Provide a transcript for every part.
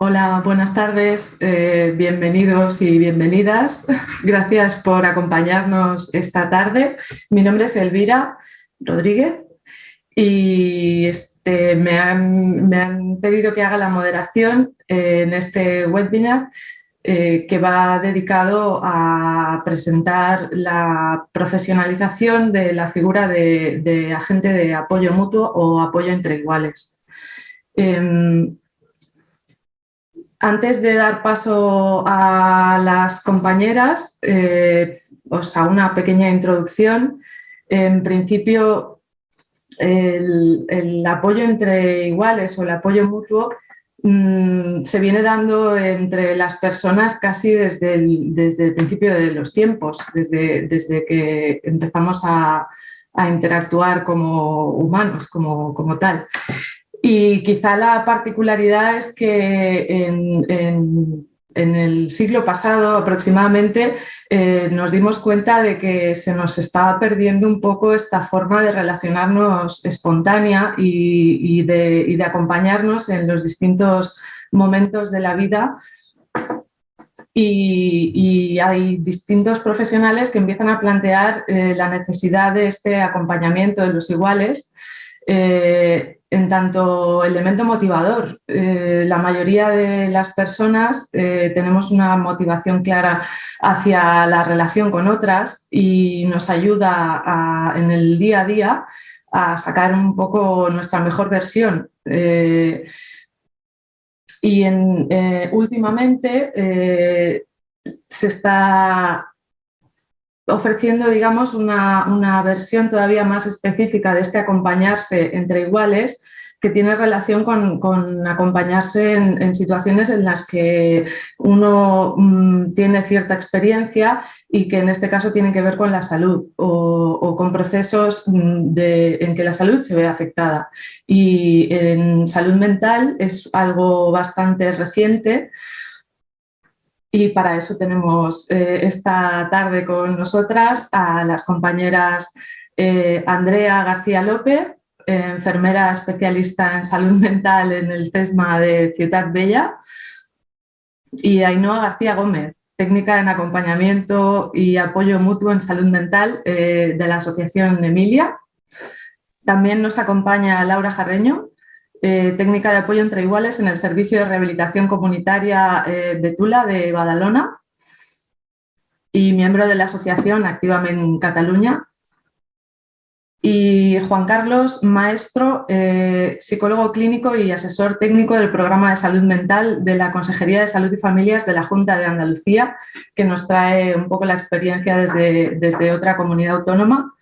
Hola, buenas tardes, eh, bienvenidos y bienvenidas. Gracias por acompañarnos esta tarde. Mi nombre es Elvira Rodríguez y este, me, han, pedido que haga la moderación eh, en este webinar eh, que va dedicado a presentar la profesionalización de la figura de, agente de apoyo mutuo o apoyo entre iguales. Em, antes de dar paso a las compañeras, eh, a una pequeña introducción. En principio, el, apoyo entre iguales o el apoyo mutuo mm, se viene dando entre las personas casi desde el, desde el principio de los tiempos, desde, desde que empezamos a, interactuar como humanos, como, como tal. Y quizá la particularidad es que en, el siglo pasado aproximadamente eh, nos dimos cuenta de que se nos estaba perdiendo un poco esta forma de relacionarnos espontánea y, de, acompañarnos en los distintos momentos de la vida. Y, hay distintos profesionales que empiezan a plantear eh, la necesidad de este acompañamiento de los iguales. Eh, en tanto elemento motivador. Eh, la mayoría de las personas eh, tenemos una motivación clara hacia la relación con otras y nos ayuda en el día a día a sacar un poco nuestra mejor versión. Eh, y últimamente se está ofreciendo, digamos, una, versión todavía más específica de este acompañarse entre iguales que tiene relación con, acompañarse en, situaciones en las que uno mm, tiene cierta experiencia y que en este caso tienen que ver con la salud o, con procesos mm, en que la salud se ve afectada. Y en salud mental es algo bastante reciente, y para eso tenemos eh, esta tarde con nosotras a las compañeras eh, Andrea García López, enfermera especialista en salud mental en el CESMA de Ciudad Bella, y Ainhoa García Gómez, técnica en acompañamiento y apoyo mutuo en salud mental eh, de la Asociación Emilia. También nos acompaña Laura Jarreño, eh, técnica de apoyo entre iguales en el Servicio de Rehabilitación Comunitaria eh, Betula de Badalona y miembro de la asociación Actívame en Cataluña. Y Juan Carlos, maestro, eh, psicólogo clínico y asesor técnico del programa de salud mental de la Consejería de Salud y Familias de la Junta de Andalucía, que nos trae un poco la experiencia desde, desde otra comunidad autónoma.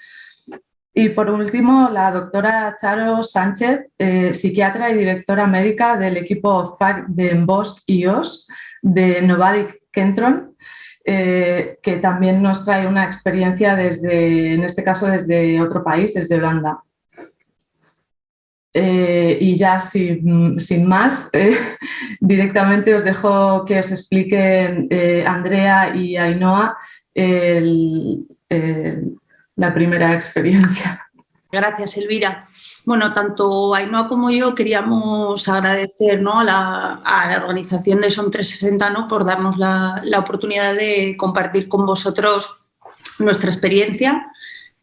Y por último, la doctora Charo Sánchez, eh, psiquiatra y directora médica del equipo FAC de Bosch IOS de Novadic Kentron, eh, que también nos trae una experiencia desde, en este caso, desde otro país, desde Holanda. Eh, y ya sin, más, directamente os dejo que os expliquen Andrea y Ainhoa el la primera experiencia. Gracias, Elvira. Bueno, tanto Ainhoa como yo queríamos agradecer a, la, organización de Son 360 ¿no? por darnos la, oportunidad de compartir con vosotros nuestra experiencia.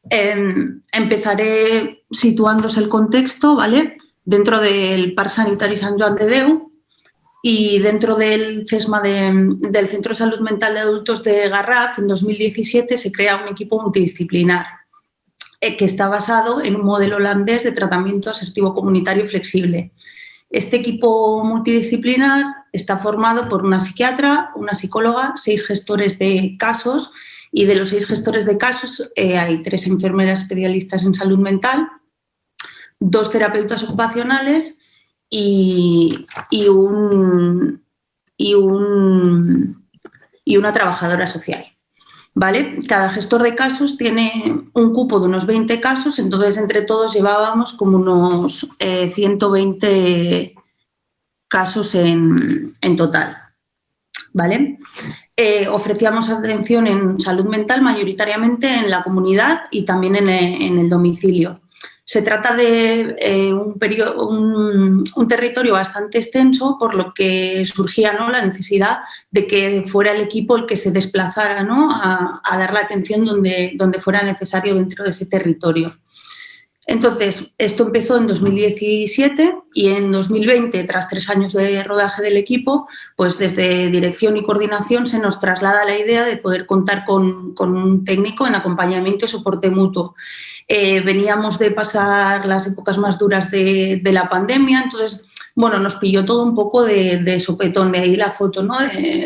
Em, empezaré situándose el contexto, ¿vale? Dentro del Parc Sanitari San Joan de Deu, y dentro del CESMA del Centro de Salud Mental de Adultos de Garraf, en 2017 se crea un equipo multidisciplinar eh, que está basado en un modelo holandés de tratamiento asertivo comunitario flexible. Este equipo multidisciplinar está formado por una psiquiatra, una psicóloga, seis gestores de casos y de los seis gestores de casos eh, hay tres enfermeras especialistas en salud mental, dos terapeutas ocupacionales y, un, y, un, y una trabajadora social. ¿Vale? Cada gestor de casos tiene un cupo de unos 20 casos, entonces entre todos llevábamos como unos 120 eh, casos en, total. ¿Vale? Eh, ofrecíamos atención en salud mental mayoritariamente en la comunidad y también en, en el domicilio. Se trata de eh, un, un, territorio bastante extenso, por lo que surgía ¿no? la necesidad de que fuera el equipo el que se desplazara ¿no? a, a, dar la atención donde, donde fuera necesario dentro de ese territorio. Entonces, esto empezó en 2017 y en 2020, tras tres años de rodaje del equipo, pues desde dirección y coordinación se nos traslada la idea de poder contar con, un técnico en acompañamiento y soporte mutuo. Eh, veníamos de pasar las épocas más duras de, de la pandemia, entonces bueno, nos pilló todo un poco de, sopetón, de ahí la foto, ¿no?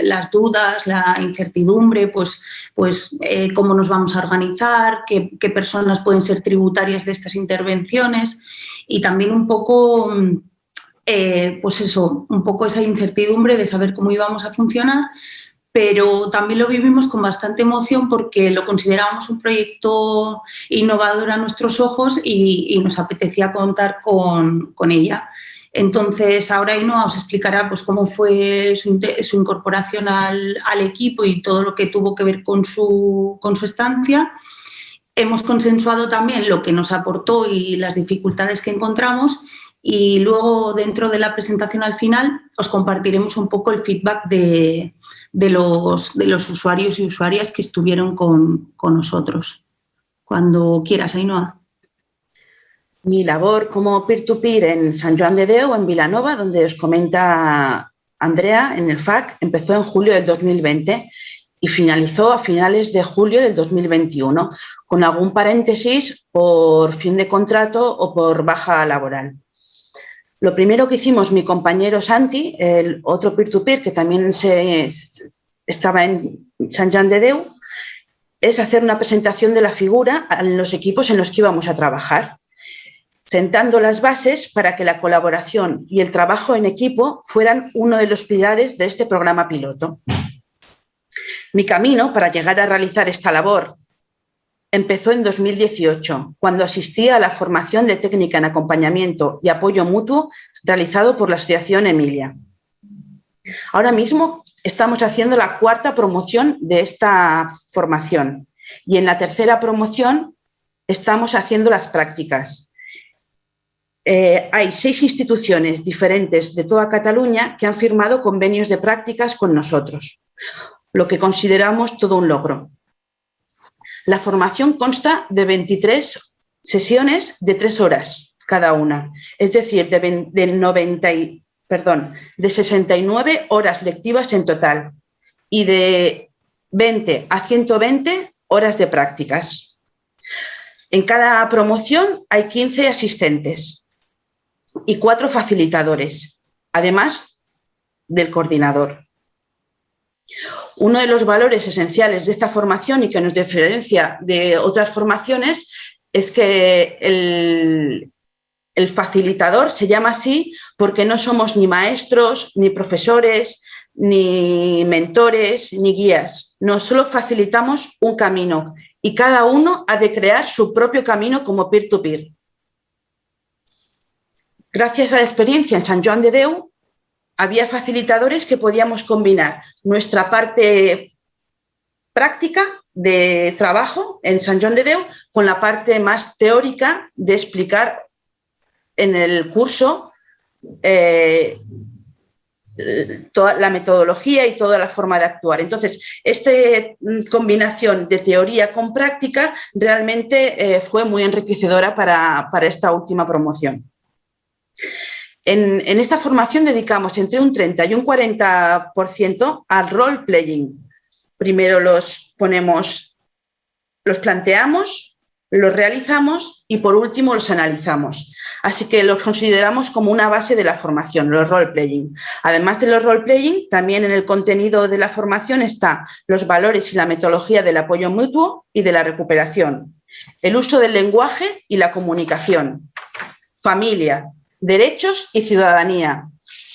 Las dudas, la incertidumbre, pues, pues eh, cómo nos vamos a organizar, qué, personas pueden ser tributarias de estas intervenciones y también un poco, eh, pues eso, un poco esa incertidumbre de saber cómo íbamos a funcionar, pero también lo vivimos con bastante emoción porque lo considerábamos un proyecto innovador a nuestros ojos y, nos apetecía contar con, con ella. Entonces, ahora Ainhoa os explicará pues, cómo fue su, incorporación al, equipo y todo lo que tuvo que ver con su, con su estancia. Hemos consensuado también lo que nos aportó y las dificultades que encontramos y luego dentro de la presentación al final os compartiremos un poco el feedback de, los, de los, usuarios y usuarias que estuvieron con, con nosotros. Cuando quieras, Ainhoa mi labor como peer-to-peer en San Juan de Deu, en Vilanova, donde os comenta Andrea en el FAC, empezó en julio del 2020 y finalizó a finales de julio del 2021, con algún paréntesis por fin de contrato o por baja laboral. Lo primero que hicimos mi compañero Santi, el otro peer-to-peer que también se, estaba en San Juan de Deu, es hacer una presentación de la figura en los equipos en los que íbamos a trabajar sentando las bases para que la colaboración y el trabajo en equipo fueran uno de los pilares de este programa piloto. Mi camino para llegar a realizar esta labor empezó en 2018, cuando asistí a la formación de técnica en acompañamiento y apoyo mutuo realizado por la Asociación Emilia. Ahora mismo estamos haciendo la cuarta promoción de esta formación y en la tercera promoción estamos haciendo las prácticas. Eh, hay seis instituciones diferentes de toda Cataluña que han firmado convenios de prácticas con nosotros, lo que consideramos todo un logro. La formación consta de 23 sesiones de tres horas cada una, es decir, de, 90 perdón, de 69 horas lectivas en total y de 20 a 120 horas de prácticas. En cada promoción hay 15 asistentes y cuatro facilitadores, además del coordinador. Uno de los valores esenciales de esta formación y que nos diferencia de otras formaciones es que el, facilitador se llama así porque no somos ni maestros, ni profesores, ni mentores, ni guías. No solo facilitamos un camino y cada uno ha de crear su propio camino como peer-to-peer. peer to peer Gracias a la experiencia en San Joan de Deu, había facilitadores que podíamos combinar nuestra parte práctica de trabajo en San Joan de Deu con la parte más teórica de explicar en el curso eh, toda la metodología y toda la forma de actuar. Entonces, esta combinación de teoría con práctica realmente eh, fue muy enriquecedora para esta última promoción. En, esta formación dedicamos entre un 30 y un 40% al role playing. Primero los ponemos, los planteamos, los realizamos y por último los analizamos. Así que los consideramos como una base de la formación, los role playing. Además de los role playing, también en el contenido de la formación está los valores y la metodología del apoyo mutuo y de la recuperación, el uso del lenguaje y la comunicación, familia, derechos y ciudadanía,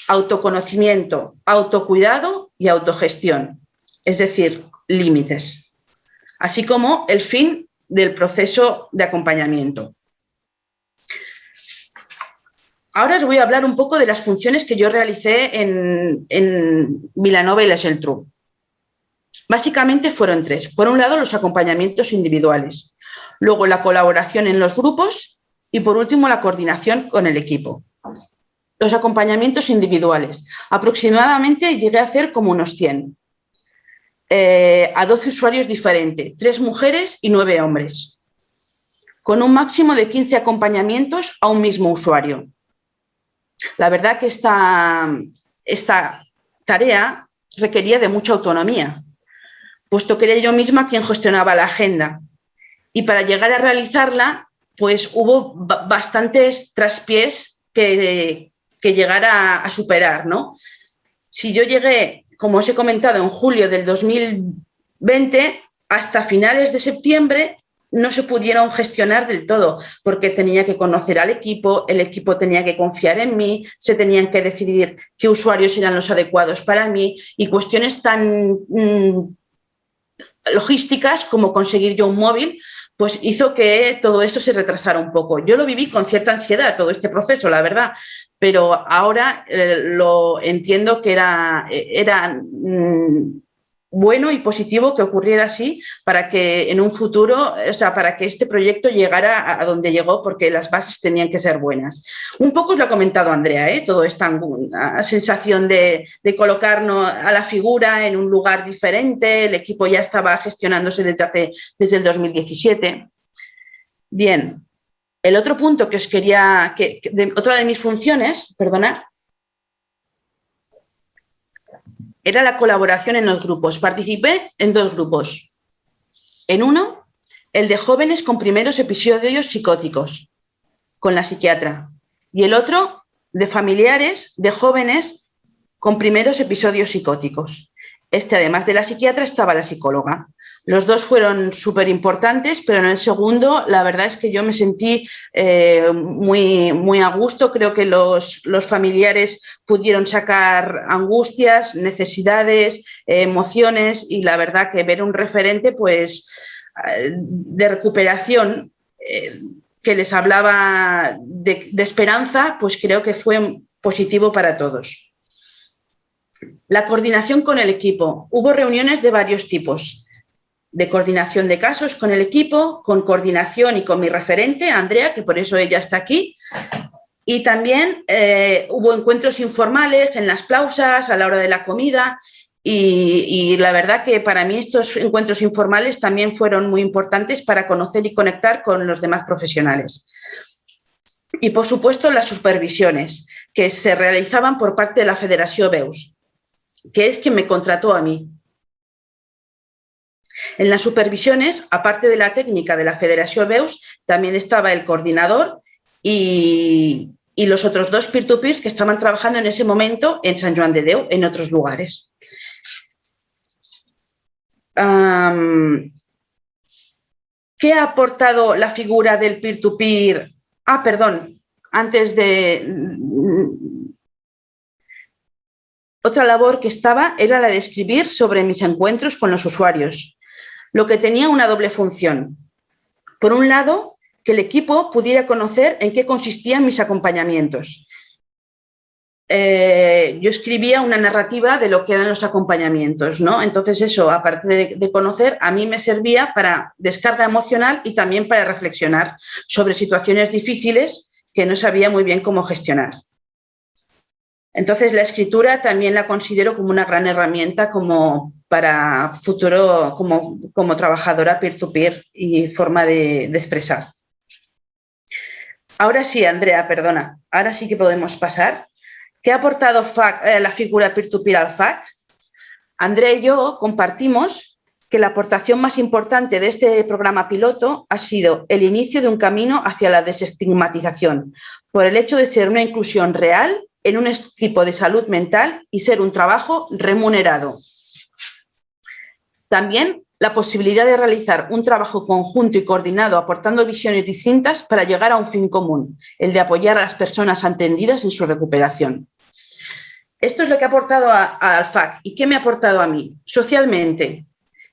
autoconocimiento, autocuidado y autogestión, es decir, límites, así como el fin del proceso de acompañamiento. Ahora os voy a hablar un poco de las funciones que yo realicé en, en Milanova y La Geltrú. Básicamente fueron tres. Por un lado, los acompañamientos individuales. Luego, la colaboración en los grupos y por último la coordinación con el equipo. Los acompañamientos individuales. Aproximadamente llegué a hacer como unos 100. Eh, a 12 usuarios diferentes, 3 mujeres y 9 hombres, con un máximo de 15 acompañamientos a un mismo usuario. La verdad que esta, esta tarea requería de mucha autonomía, puesto que era yo misma quien gestionaba la agenda. Y para llegar a realizarla, pues hubo bastantes traspiés que, que llegar a, superar, ¿no? Si yo llegué, como os he comentado, en julio del 2020, hasta finales de septiembre no se pudieron gestionar del todo, porque tenía que conocer al equipo, el equipo tenía que confiar en mí, se tenían que decidir qué usuarios eran los adecuados para mí y cuestiones tan mm, logísticas como conseguir yo un móvil, pues hizo que todo esto se retrasara un poco. Yo lo viví con cierta ansiedad, todo este proceso, la verdad, pero ahora eh, lo entiendo que era, era mm, bueno y positivo que ocurriera así para que en un futuro, o sea, para que este proyecto llegara a, donde llegó porque las bases tenían que ser buenas. Un poco os lo ha comentado Andrea, ¿eh? todo esta sensación de, colocarnos a la figura en un lugar diferente, el equipo ya estaba gestionándose desde, hace, desde el 2017. Bien, el otro punto que os quería, que, otra de mis funciones, perdonad, era la colaboración en los grupos. Participé en dos grupos. En uno, el de jóvenes con primeros episodios psicóticos, con la psiquiatra. Y el otro, de familiares de jóvenes con primeros episodios psicóticos. Este, además de la psiquiatra, estaba la psicóloga. Los dos fueron súper importantes, pero en el segundo la verdad es que yo me sentí eh, muy, muy a gusto. Creo que los, familiares pudieron sacar angustias, necesidades, emociones y la verdad que ver un referente pues, eh, de recuperación eh, que les hablaba de, de esperanza, pues creo que fue positivo para todos. La coordinación con el equipo. Hubo reuniones de varios tipos de coordinación de casos con el equipo, con coordinación y con mi referente, Andrea, que por eso ella está aquí. Y también eh, hubo encuentros informales en las pausas, a la hora de la comida. Y, la verdad que para mí estos encuentros informales también fueron muy importantes para conocer y conectar con los demás profesionales. Y por supuesto las supervisiones que se realizaban por parte de la Federación BEUS, que es quien me contrató a mí. En las supervisiones, aparte de la técnica de la Federación BEUS, también estaba el coordinador y, los otros dos peer-to-peers que estaban trabajando en ese momento en San Juan de Deu, en otros lugares. ¿Qué ha aportado la figura del peer-to-peer? Ah, perdón, antes de... Otra labor que estaba era la de escribir sobre mis encuentros con los usuarios, lo que tenía una doble función. Por un lado, que el equipo pudiera conocer en qué consistían mis acompañamientos. Eh, yo escribía una narrativa de lo que eran los acompañamientos, ¿no? Entonces eso, aparte de, de, conocer, a mí me servía para descarga emocional y también para reflexionar sobre situaciones difíciles que no sabía muy bien cómo gestionar. Entonces la escritura también la considero como una gran herramienta como para futuro como, como trabajadora peer-to-peer y forma de, expresar. Ahora sí, Andrea, perdona, ahora sí que podemos pasar. ¿Qué ha aportado eh, la figura peer-to-peer al FAC? Andrea y yo compartimos que la aportación más importante de este programa piloto ha sido el inicio de un camino hacia la desestigmatización, por el hecho de ser una inclusión real en un equipo de salud mental y ser un trabajo remunerado. También la posibilidad de realizar un trabajo conjunto y coordinado aportando visiones distintas para llegar a un fin común, el de apoyar a las personas atendidas en su recuperación. Esto es lo que ha aportado al FAC. ¿Y qué me ha aportado a mí? Socialmente,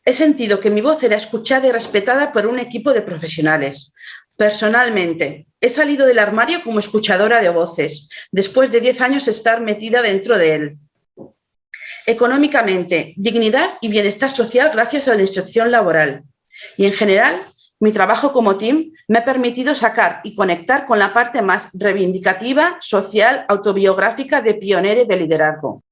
he sentido que mi voz era escuchada y respetada por un equipo de profesionales. Personalmente, he salido del armario como escuchadora de voces, después de 10 años estar metida dentro de él. Económicamente, dignidad y bienestar social gracias a la instrucción laboral. Y en general, mi trabajo como team me ha permitido sacar y conectar con la parte más reivindicativa, social, autobiográfica de pionero y de liderazgo.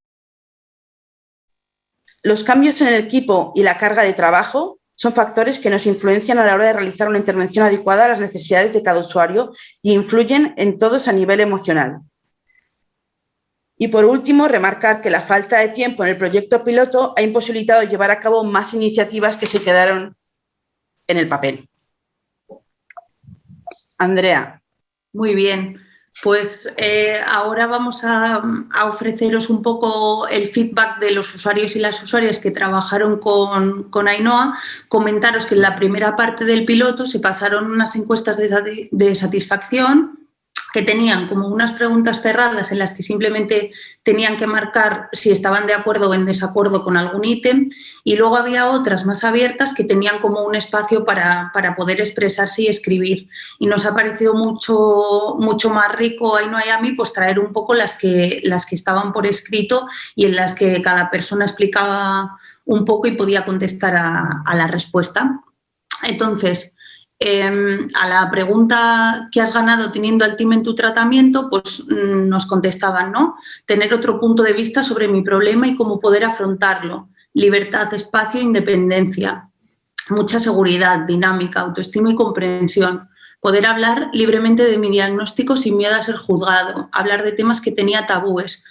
Los cambios en el equipo y la carga de trabajo son factores que nos influencian a la hora de realizar una intervención adecuada a las necesidades de cada usuario y influyen en todos a nivel emocional. Y por último, remarcar que la falta de tiempo en el proyecto piloto ha imposibilitado llevar a cabo más iniciativas que se quedaron en el papel. Andrea. Muy bien. Pues eh, ahora vamos a, ofreceros un poco el feedback de los usuarios y las usuarias que trabajaron con, con Ainhoa. Comentaros que en la primera parte del piloto se pasaron unas encuestas de satisfacción que tenían como unas preguntas cerradas en las que simplemente tenían que marcar si estaban de acuerdo o en desacuerdo con algún ítem y luego había otras más abiertas que tenían como un espacio para, poder expresarse y escribir. Y nos ha parecido mucho, mucho más rico ahí no hay a mí pues traer un poco las que, las que estaban por escrito y en las que cada persona explicaba un poco y podía contestar a, a la respuesta. Entonces, Em, a la pregunta que has ganado teniendo al team en tu tratamiento, pues mm, nos contestaban, ¿no? Tener otro punto de vista sobre mi problema y cómo poder afrontarlo. Libertad, espacio, independencia. Mucha seguridad, dinámica, autoestima y comprensión. Poder hablar libremente de mi diagnóstico sin miedo a ser juzgado. Hablar de temas que tenía tabúes.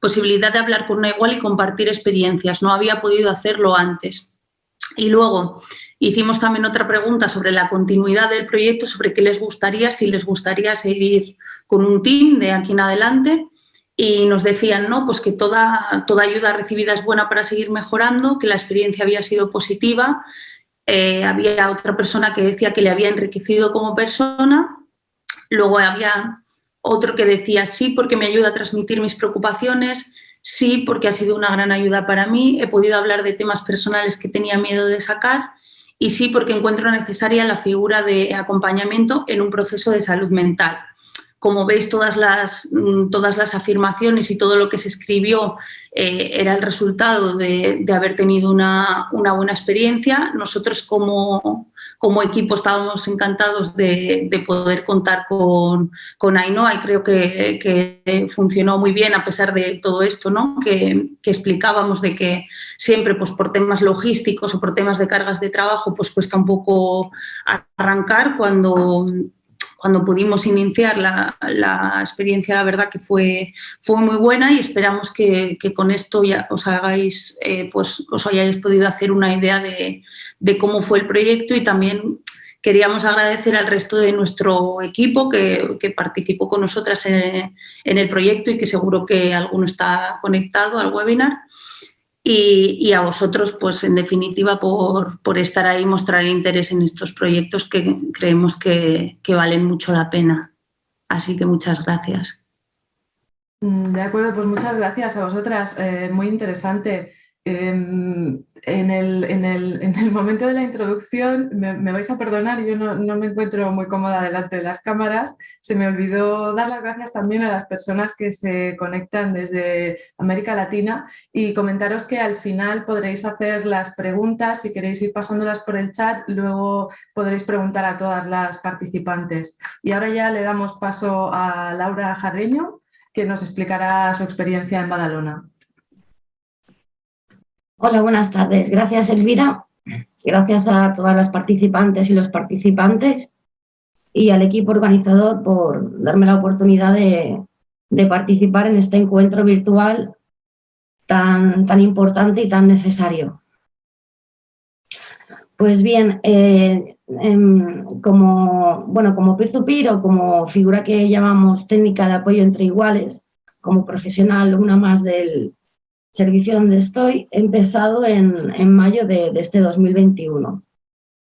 Posibilidad de hablar con una igual y compartir experiencias. No había podido hacerlo antes. Y luego, Hicimos también otra pregunta sobre la continuidad del proyecto, sobre qué les gustaría, si les gustaría seguir con un team de aquí en adelante y nos decían ¿no? pues que toda, toda ayuda recibida es buena para seguir mejorando, que la experiencia había sido positiva, eh, había otra persona que decía que le había enriquecido como persona, luego había otro que decía sí porque me ayuda a transmitir mis preocupaciones, sí porque ha sido una gran ayuda para mí, he podido hablar de temas personales que tenía miedo de sacar y sí porque encuentro necesaria la figura de acompañamiento en un proceso de salud mental. Como veis, todas las, mm, todas las afirmaciones y todo lo que se escribió eh, era el resultado de, haber tenido una, buena experiencia. Nosotros como, como equipo estábamos encantados de, poder contar con, con, Ainhoa y creo que, funcionó muy bien a pesar de todo esto ¿no? que, explicábamos de que siempre pues, por temas logísticos o por temas de cargas de trabajo pues cuesta un poco arrancar cuando cuando pudimos iniciar la, experiencia, la verdad que fue, fue muy buena y esperamos que, con esto ya os hagáis, eh, pues os hayáis podido hacer una idea de, cómo fue el proyecto y también queríamos agradecer al resto de nuestro equipo que, participó con nosotras en, el proyecto y que seguro que alguno está conectado al webinar. Y, a vosotros, pues en definitiva, por, estar ahí, mostrar interés en estos proyectos que creemos que, valen mucho la pena. Así que muchas gracias. Mm, de acuerdo, pues muchas gracias a vosotras. Eh, muy interesante. En, el, momento de la introducción, me, vais a perdonar, yo no, no, me encuentro muy cómoda delante de las cámaras, se me olvidó dar las gracias también a las personas que se conectan desde América Latina y comentaros que al final podréis hacer las preguntas, si queréis ir pasándolas por el chat, luego podréis preguntar a todas las participantes. Y ahora ya le damos paso a Laura Jarreño, que nos explicará su experiencia en Badalona. Hola, buenas tardes. Gracias, Elvira. Gracias a todas las participantes y los participantes y al equipo organizador por darme la oportunidad de, participar en este encuentro virtual tan, tan, importante y tan necesario. Pues bien, eh, em, como, bueno, como peer-to-peer o como figura que llamamos técnica de apoyo entre iguales, como profesional, una más del, servicio donde estoy, he empezado en, mayo de, este 2021.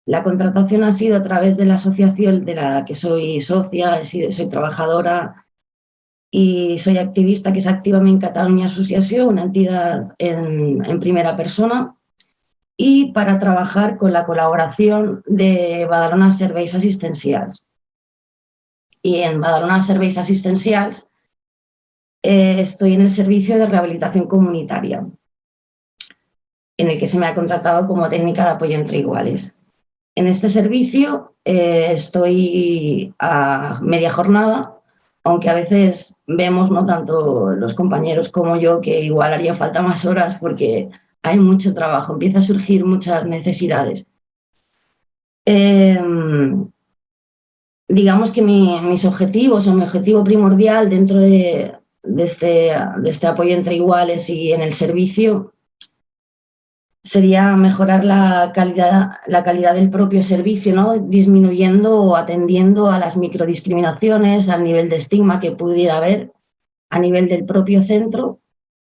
La contratación ha sido a través de la asociación de la que soy socia, soy trabajadora y soy activista, que es Activame en Cataluña Asociación, una entidad en, primera persona, y para trabajar con la colaboración de Badalona Serveis Asistencials. Y en Badalona Serveis Asistencials eh, estoy en el servicio de rehabilitación comunitaria, en el que se me ha contratado como técnica de apoyo entre iguales. En este servicio eh, estoy a media jornada, aunque a veces vemos, no tanto los compañeros como yo, que igual haría falta más horas porque hay mucho trabajo, empieza a surgir muchas necesidades. Em, digamos que mis objetivos o mi objetivo primordial dentro de, este, de este apoyo entre iguales y en el servicio sería mejorar la calidad, la calidad del propio servicio, ¿no? disminuyendo o atendiendo a las microdiscriminaciones, al nivel de estigma que pudiera haber a nivel del propio centro,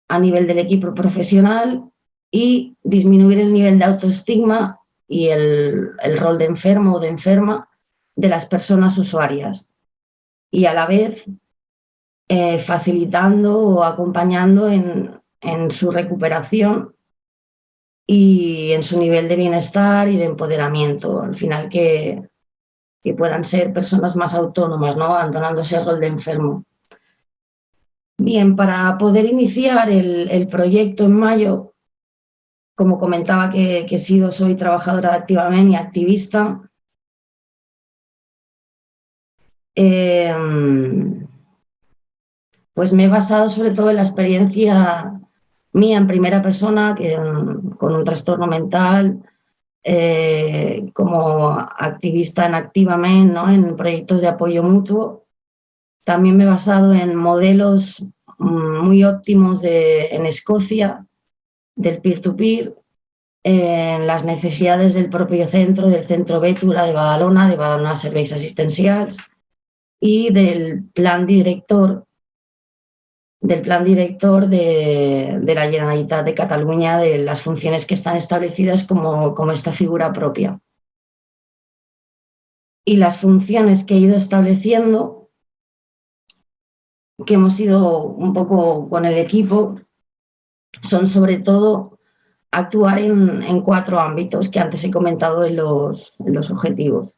a nivel del equipo profesional y disminuir el nivel de autoestigma y el, rol de enfermo o de enferma de las personas usuarias. Y a la vez eh, facilitando o acompañando en, en su recuperación y en su nivel de bienestar y de empoderamiento. Al final que, que puedan ser personas más autónomas, ¿no? abandonando ese rol de enfermo. Bien, para poder iniciar el, proyecto en mayo, como comentaba que, he sido, soy trabajadora de Activamente y activista, em, pues me he basado sobre todo en la experiencia mía en primera persona, que, con un trastorno mental, eh, como activista en Activamente, ¿no? en proyectos de apoyo mutuo. También me he basado en modelos mm, muy óptimos de, en Escocia, del peer-to-peer, en las necesidades del propio centro, del centro Bétula de Badalona, de Badalona Serveis Assistencials, y del plan director del plan director de, la Generalitat de Cataluña, de las funciones que están establecidas como, como esta figura propia. Y las funciones que he ido estableciendo, que hemos ido un poco con el equipo, son sobre todo actuar en, cuatro ámbitos que antes he comentado en los, en los objetivos,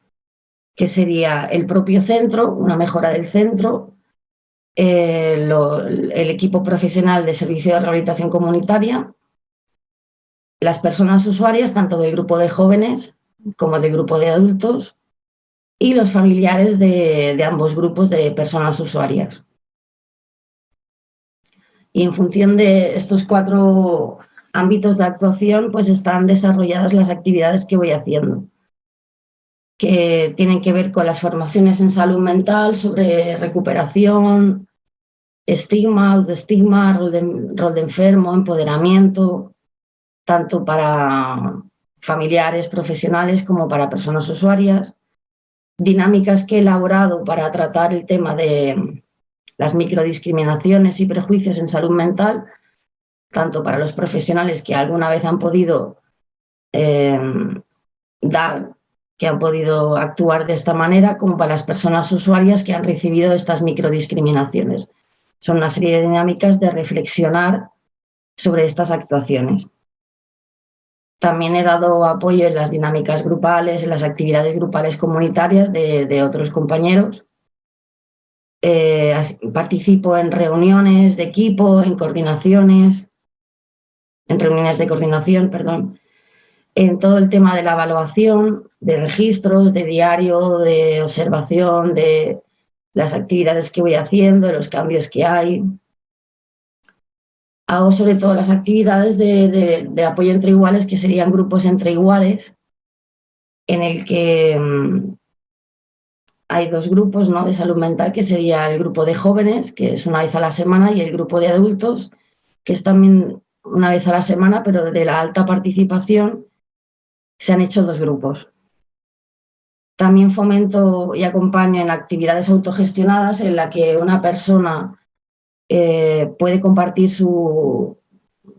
que sería el propio centro, una mejora del centro, eh, el equipo profesional de servicio de rehabilitación comunitaria, las personas usuarias, tanto del grupo de jóvenes como del grupo de adultos, y los familiares de, ambos grupos de personas usuarias. Y en función de estos cuatro ámbitos de actuación, pues están desarrolladas las actividades que voy haciendo que tienen que ver con las formaciones en salud mental sobre recuperación, estigma, autoestigma, rol de, rol de enfermo, empoderamiento, tanto para familiares, profesionales como para personas usuarias, dinámicas que he elaborado para tratar el tema de las microdiscriminaciones y prejuicios en salud mental, tanto para los profesionales que alguna vez han podido eh, dar que han podido actuar de esta manera, como para las personas usuarias que han recibido estas microdiscriminaciones. Son una serie de dinámicas de reflexionar sobre estas actuaciones. También he dado apoyo en las dinámicas grupales, en las actividades grupales comunitarias de, otros compañeros. Eh, participo en reuniones de equipo, en coordinaciones, en reuniones de coordinación, perdón, en todo el tema de la evaluación, de registros, de diario, de observación, de las actividades que voy haciendo, los cambios que hay. Hago sobre todo las actividades de, apoyo entre iguales, que serían grupos entre iguales, en el que mm, hay dos grupos ¿no? de salud mental, que sería el grupo de jóvenes, que es una vez a la semana, y el grupo de adultos, que es también una vez a la semana, pero de la alta participación se han hecho dos grupos. También fomento y acompaño en actividades autogestionadas en la que una persona eh, puede compartir su,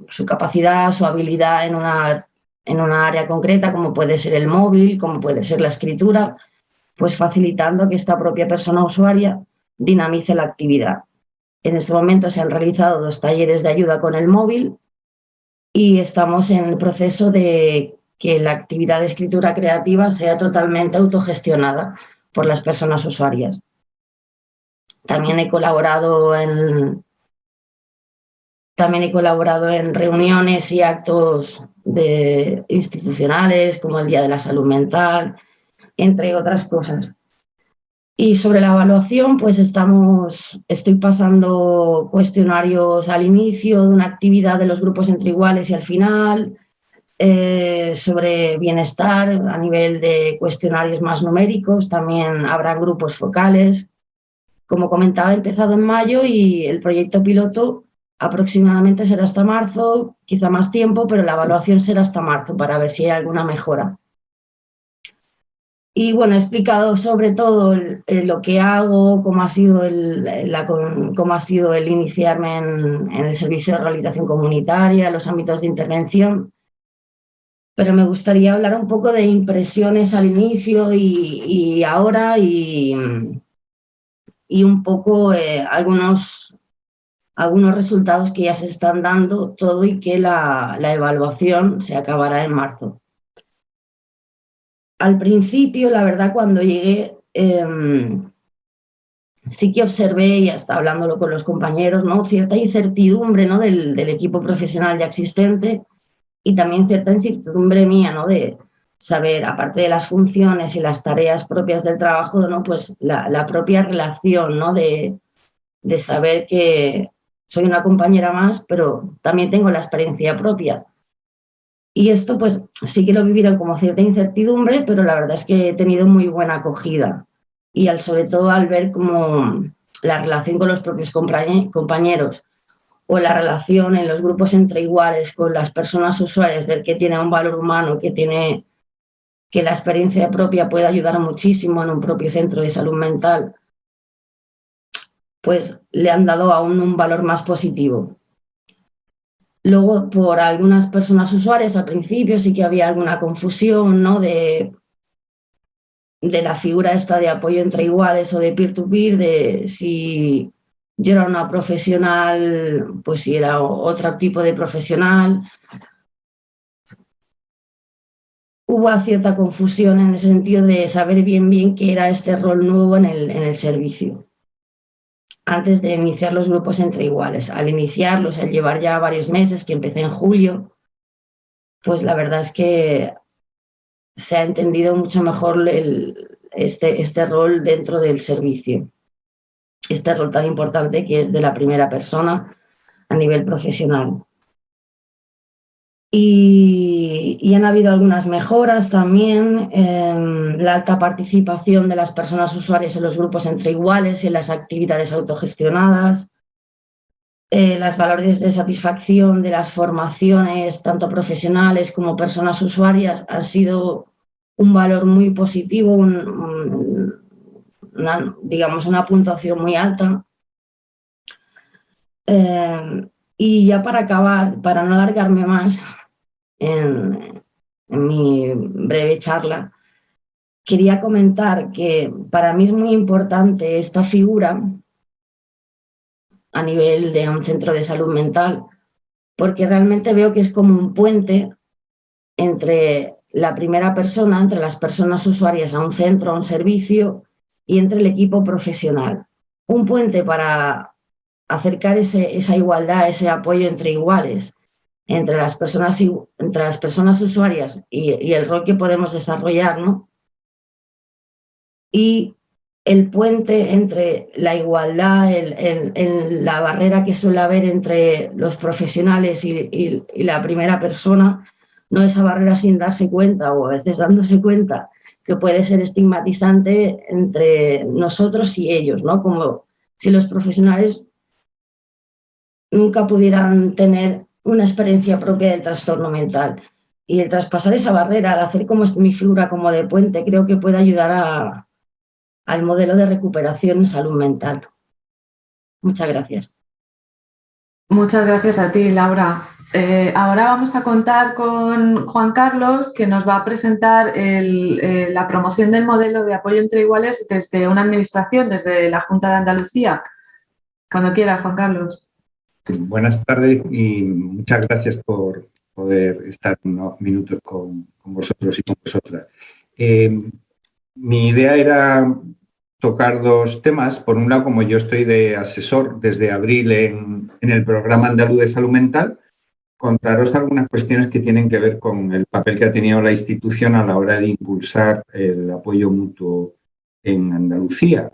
su, capacidad, su habilidad en una, en una área concreta, como puede ser el móvil, como puede ser la escritura, pues facilitando que esta propia persona usuaria dinamice la actividad. En este momento se han realizado dos talleres de ayuda con el móvil y estamos en el proceso de que la actividad de escritura creativa sea totalmente autogestionada por las personas usuarias. También he colaborado en, también he colaborado en reuniones y actos institucionales como el Día de la Salud Mental, entre otras cosas. Y sobre la evaluación, pues estamos, estoy pasando cuestionarios al inicio de una actividad de los grupos entre iguales y al final, eh, sobre bienestar a nivel de cuestionarios más numéricos, también habrá grupos focales. Como comentaba, he empezado en mayo y el proyecto piloto aproximadamente será hasta marzo, quizá más tiempo, pero la evaluación será hasta marzo para ver si hay alguna mejora. Y bueno, he explicado sobre todo lo que hago, cómo ha sido el, cómo ha sido el iniciarme en, el servicio de rehabilitación comunitaria, los ámbitos de intervención. Pero me gustaría hablar un poco de impresiones al inicio y, ahora y, y, un poco eh, algunos, algunos resultados que ya se están dando todo y que la, la evaluación se acabará en marzo al principio, la verdad, cuando llegué, em, sí que observé, y hasta hablándolo con los compañeros, ¿no? cierta incertidumbre ¿no? del, equipo profesional ya existente y también cierta incertidumbre mía ¿no? de saber, aparte de las funciones y las tareas propias del trabajo, ¿no? pues la, propia relación ¿no? de, de saber que soy una compañera más, pero también tengo la experiencia propia y esto pues sí que lo vivieron como cierta incertidumbre, pero la verdad es que he tenido muy buena acogida. Y al, sobre todo al ver como la relación con los propios compañeros o la relación en los grupos entre iguales con las personas usuarias, ver que tiene un valor humano, que tiene que la experiencia propia puede ayudar muchísimo en un propio centro de salud mental, pues le han dado aún un valor más positivo. Luego, por algunas personas usuarias, al principio sí que había alguna confusión ¿no? de, de la figura esta de apoyo entre iguales o de peer-to-peer, de si yo era una profesional, pues si era otro tipo de profesional. Hubo cierta confusión en el sentido de saber bien bien qué era este rol nuevo en el, en el servicio antes de iniciar los grupos entre iguales. Al iniciarlos, al llevar ya varios meses, que empecé en julio, pues la verdad es que se ha entendido mucho mejor este, este rol dentro del servicio. Este rol tan importante que es de la primera persona a nivel profesional. Y, han habido algunas mejoras también, en la alta participación de las personas usuarias en los grupos entre iguales y en las actividades autogestionadas, eh, las valores de satisfacción de las formaciones, tanto profesionales como personas usuarias, han sido un valor muy positivo, digamos una puntuación muy alta. Eh, y ya para acabar, para no alargarme más en, mi breve charla, quería comentar que para mí es muy importante esta figura a nivel de un centro de salud mental, porque realmente veo que es como un puente entre la primera persona, entre las personas usuarias a un centro, a un servicio, y entre el equipo profesional. Un puente para acercar esa igualdad, ese apoyo entre iguales, entre las personas, entre las personas usuarias y, el rol que podemos desarrollar, ¿no? Y el puente entre la igualdad, el, la barrera que suele haber entre los profesionales y, la primera persona, no esa barrera sin darse cuenta o a veces dándose cuenta que puede ser estigmatizante entre nosotros y ellos, ¿no? Como si los profesionales nunca pudieran tener una experiencia propia del trastorno mental. Y el traspasar esa barrera, al hacer como mi figura como de puente, creo que puede ayudar a, al modelo de recuperación en salud mental. Muchas gracias. Muchas gracias a ti, Laura. Eh, ahora vamos a contar con Juan Carlos, que nos va a presentar eh, la promoción del modelo de apoyo entre iguales desde una administración, desde la Junta de Andalucía. Cuando quiera, Juan Carlos. Buenas tardes y muchas gracias por poder estar unos minutos con, vosotros y con vosotras. Eh, mi idea era tocar dos temas. Por un lado, como yo estoy de asesor desde abril en, el programa andaluz de salud mental, contaros algunas cuestiones que tienen que ver con el papel que ha tenido la institución a la hora de impulsar el apoyo mutuo en Andalucía.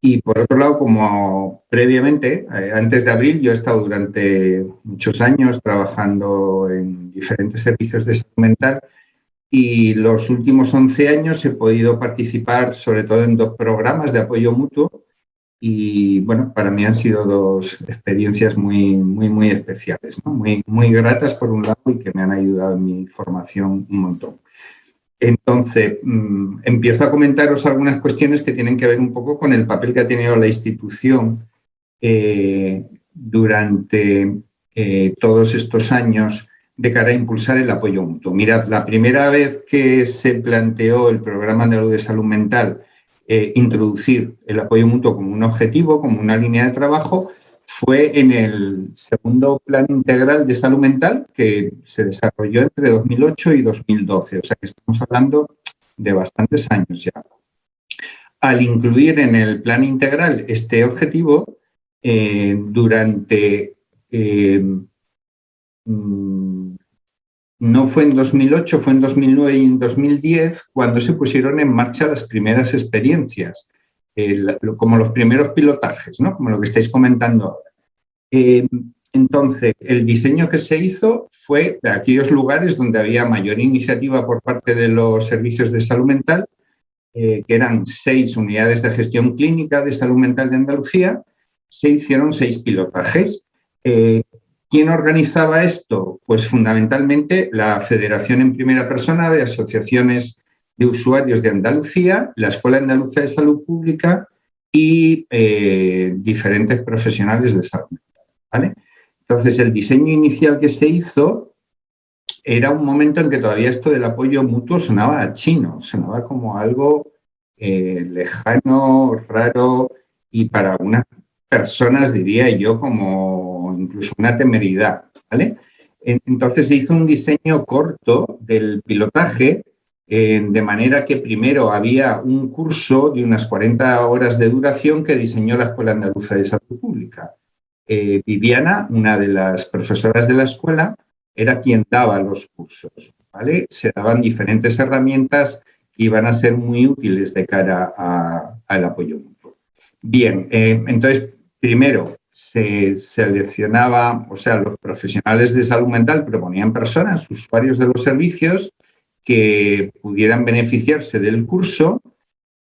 Y por otro lado, como previamente, eh, antes de abril, yo he estado durante muchos años trabajando en diferentes servicios de salud mental y los últimos 11 años he podido participar sobre todo en dos programas de apoyo mutuo y bueno, para mí han sido dos experiencias muy, muy, muy especiales, muy, muy gratas por un lado y que me han ayudado en mi formación un montón. Entonces, mm, empiezo a comentaros algunas cuestiones que tienen que ver un poco con el papel que ha tenido la institución eh, durante eh, todos estos años de cara a impulsar el apoyo mutuo. Mirad, la primera vez que se planteó el programa de salud mental eh, introducir el apoyo mutuo como un objetivo, como una línea de trabajo, fue en el segundo Plan Integral de Salud Mental que se desarrolló entre 2008 y 2012. O sea que estamos hablando de bastantes años ya. Al incluir en el Plan Integral este objetivo, eh, durante... Eh, mm, no fue en 2008, fue en 2009 y en 2010 cuando se pusieron en marcha las primeras experiencias como los primeros pilotajes, ¿no? como lo que estáis comentando ahora. Eh, entonces, el diseño que se hizo fue de aquellos lugares donde había mayor iniciativa por parte de los servicios de salud mental, eh, que eran seis unidades de gestión clínica de salud mental de Andalucía, se hicieron seis pilotajes. Eh, ¿Quién organizaba esto? Pues fundamentalmente la Federación en Primera Persona de Asociaciones de usuarios de Andalucía, la Escuela Andaluza de Salud Pública y eh, diferentes profesionales de salud. Entonces, el diseño inicial que se hizo era un momento en que todavía esto del apoyo mutuo sonaba chino, sonaba como algo eh, lejano, raro y para algunas personas diría yo como incluso una temeridad. ¿vale? Entonces se hizo un diseño corto del pilotaje eh, de manera que primero había un curso de unas 40 horas de duración que diseñó la Escuela Andaluza de Salud Pública. Eh, Viviana, una de las profesoras de la escuela, era quien daba los cursos. ¿vale? Se daban diferentes herramientas que iban a ser muy útiles de cara al apoyo mutuo. Bien, eh, entonces, primero se seleccionaba, o sea, los profesionales de salud mental proponían personas, usuarios de los servicios, que pudieran beneficiarse del curso.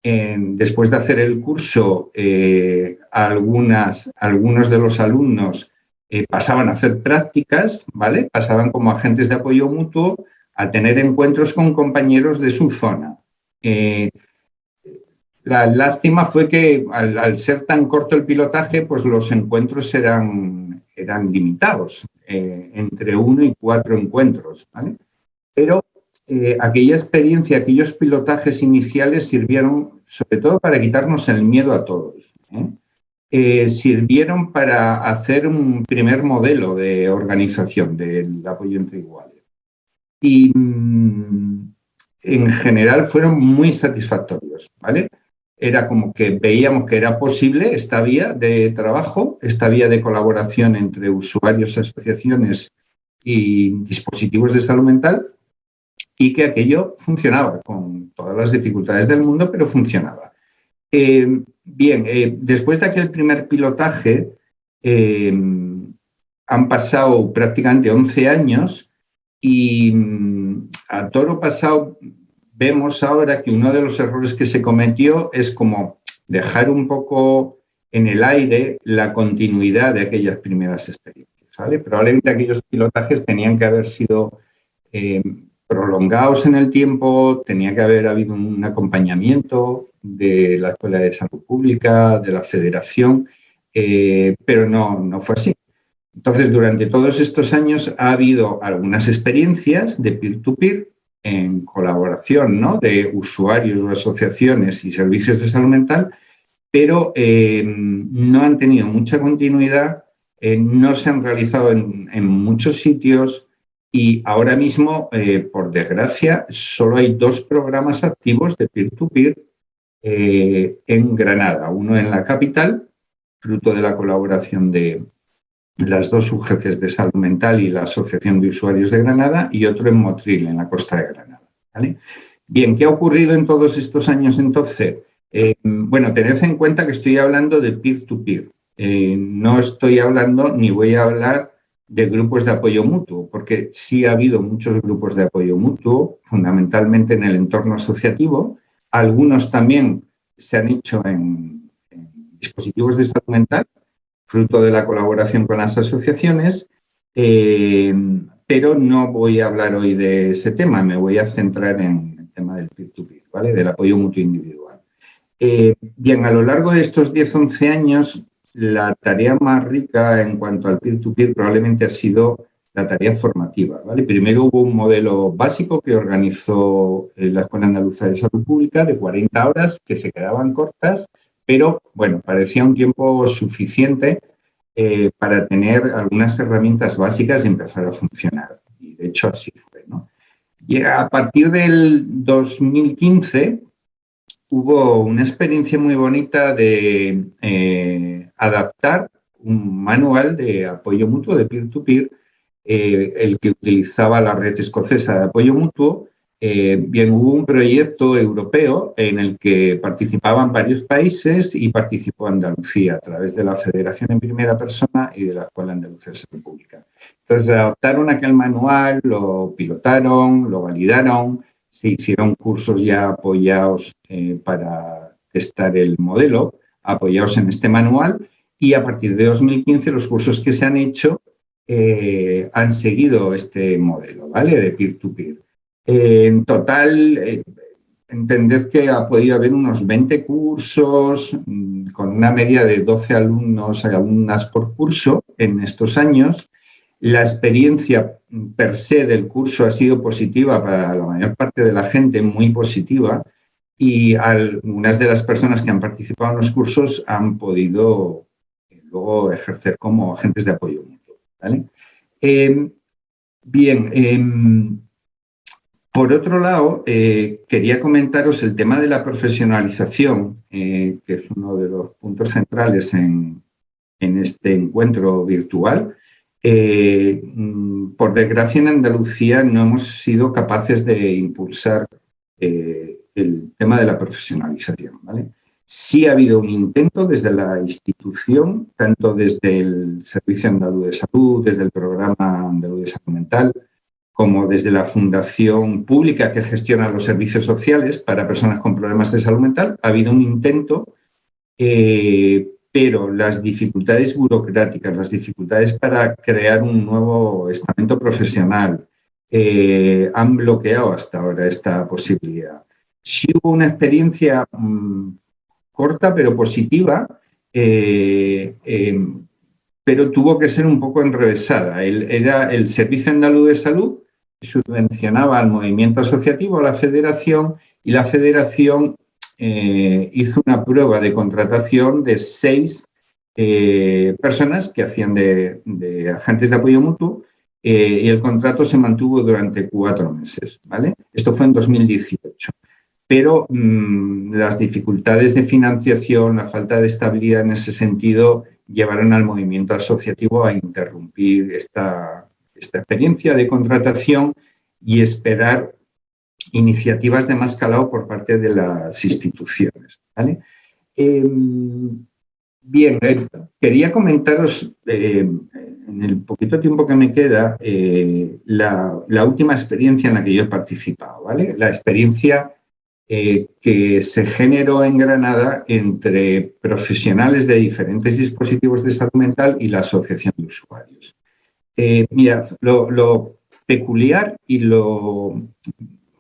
después de hacer el curso, eh, algunos de los alumnos eh, pasaban a hacer prácticas, ¿vale? Pasaban como agentes de apoyo mutuo a tener encuentros con compañeros de su zona. Eh, la lástima fue que al, ser tan corto el pilotaje, pues los encuentros eran, eran limitados, entre uno y cuatro encuentros, ¿vale? Pero eh, aquella experiencia, aquellos pilotajes iniciales sirvieron sobre todo para quitarnos el miedo a todos. ¿eh? Eh, sirvieron para hacer un primer modelo de organización del apoyo entre iguales. Y mm, en general fueron muy satisfactorios, ¿vale? Era como que veíamos que era posible esta vía de trabajo, esta vía de colaboración entre usuarios, asociaciones y dispositivos de salud mental, y que aquello funcionaba con todas las dificultades del mundo, pero funcionaba. Eh, bien, eh, después de aquel primer pilotaje, eh, han pasado prácticamente 11 años y mm, a toro pasado vemos ahora que uno de los errores que se cometió es como dejar un poco en el aire la continuidad de aquellas primeras experiencias. Probablemente aquellos pilotajes tenían que haber sido prolongados en el tiempo, tenía que haber habido un acompañamiento de la Escuela de Salud Pública, de la Federación, eh, pero no, no fue así. Entonces, durante todos estos años ha habido algunas experiencias de peer-to-peer en colaboración ¿no? de usuarios o asociaciones y servicios de salud mental, pero eh, no han tenido mucha continuidad, eh, no se han realizado en, muchos sitios, y ahora mismo, eh, por desgracia, solo hay dos programas activos de peer-to-peer eh, en Granada. Uno en la capital, fruto de la colaboración de, las dos UGCs de salud mental y la Asociación de Usuarios de Granada y otro en Motril, en la costa de Granada. Bien, ¿qué ha ocurrido en todos estos años entonces? Eh, bueno, tened en cuenta que estoy hablando de peer-to-peer. Eh, no estoy hablando ni voy a hablar de grupos de apoyo mutuo, porque sí ha habido muchos grupos de apoyo mutuo, fundamentalmente en el entorno asociativo. Algunos también se han hecho en, dispositivos de salud mental, fruto de la colaboración con las asociaciones, eh, pero no voy a hablar hoy de ese tema, me voy a centrar en el tema del peer-to-peer, ¿vale? del apoyo mutuo individual. Eh, bien, a lo largo de estos 10-11 años, la tarea más rica en cuanto al peer-to-peer probablemente ha sido la tarea formativa. ¿vale? Primero hubo un modelo básico que organizó eh, la Escuela Andaluza de Salud Pública de 40 horas que se quedaban cortas, pero bueno, parecía un tiempo suficiente eh, para tener algunas herramientas básicas y empezar a funcionar. Y de hecho así fue. Y a partir del 2015 hubo una experiencia muy bonita de eh, adaptar un manual de apoyo mutuo de peer-to-peer, eh, el que utilizaba la red escocesa de apoyo mutuo, eh, bien, hubo un proyecto europeo en el que participaban varios países y participó Andalucía a través de la Federación en Primera Persona y de la Escuela Andalucía de Salud Pública. Entonces, adoptaron aquel manual, lo pilotaron, lo validaron, se hicieron cursos ya apoyados eh, para testar el modelo, apoyados en este manual, y a partir de 2015 los cursos que se han hecho eh, han seguido este modelo, ¿vale? De peer-to-peer. En total, eh, que ha podido haber unos 20 cursos mm, con una media de 12 alumnos y alumnas por curso en estos años. La experiencia per se del curso ha sido positiva para la mayor parte de la gente, muy positiva, y algunas de las personas que han participado en los cursos han podido eh, luego ejercer como agentes de apoyo mutuo. Eh, bien, em, por otro lado, eh, quería comentaros el tema de la profesionalización, eh, que es uno de los puntos centrales en, este encuentro virtual. Eh, mm, por desgracia, en Andalucía no hemos sido capaces de impulsar el tema de la profesionalización. Sí ha habido un intento desde la institución, tanto desde el Servicio Andaluz de Salud, desde el Programa Andaluz de Salud Mental, como desde la fundación pública que gestiona los servicios sociales para personas con problemas de salud mental, ha habido un intento, eh, pero las dificultades burocráticas, las dificultades para crear un nuevo estamento profesional eh, han bloqueado hasta ahora esta posibilidad. Sí hubo una experiencia mm, corta pero positiva, eh, pero tuvo que ser un poco enrevesada. era el Servicio Andaluz de Salud subvencionaba al movimiento asociativo, a la federación, y la federación eh, hizo una prueba de contratación de seis eh, personas que hacían de, agentes de apoyo mutuo eh, y el contrato se mantuvo durante cuatro meses. ¿vale? Esto fue en 2018. Pero mm, las dificultades de financiación, la falta de estabilidad en ese sentido, llevaron al movimiento asociativo a interrumpir esta, esta experiencia de contratación y esperar iniciativas de más calado por parte de las instituciones. Em, bien, eh, quería comentaros eh, en el poquito tiempo que me queda eh, la, última experiencia en la que yo he participado, ¿vale? La experiencia que se generó en Granada entre profesionales de diferentes dispositivos de salud mental y la asociación de usuarios. Eh, mirad, lo, peculiar y lo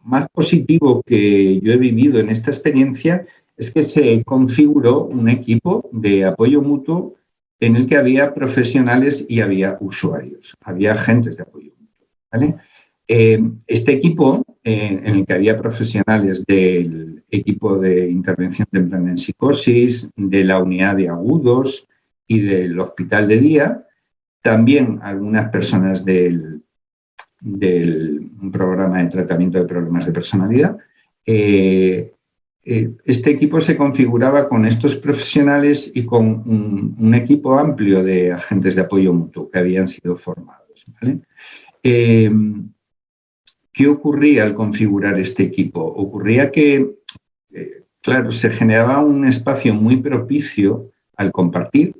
más positivo que yo he vivido en esta experiencia es que se configuró un equipo de apoyo mutuo en el que había profesionales y había usuarios, había agentes de apoyo mutuo. Eh, este equipo, eh, en el que había profesionales del equipo de intervención temprana en psicosis, de la unidad de agudos y del hospital de día, también algunas personas del, del programa de tratamiento de problemas de personalidad. Eh, este equipo se configuraba con estos profesionales y con un, equipo amplio de agentes de apoyo mutuo que habían sido formados. Em, ¿Qué ocurría al configurar este equipo? Ocurría que, eh, claro, se generaba un espacio muy propicio al compartir,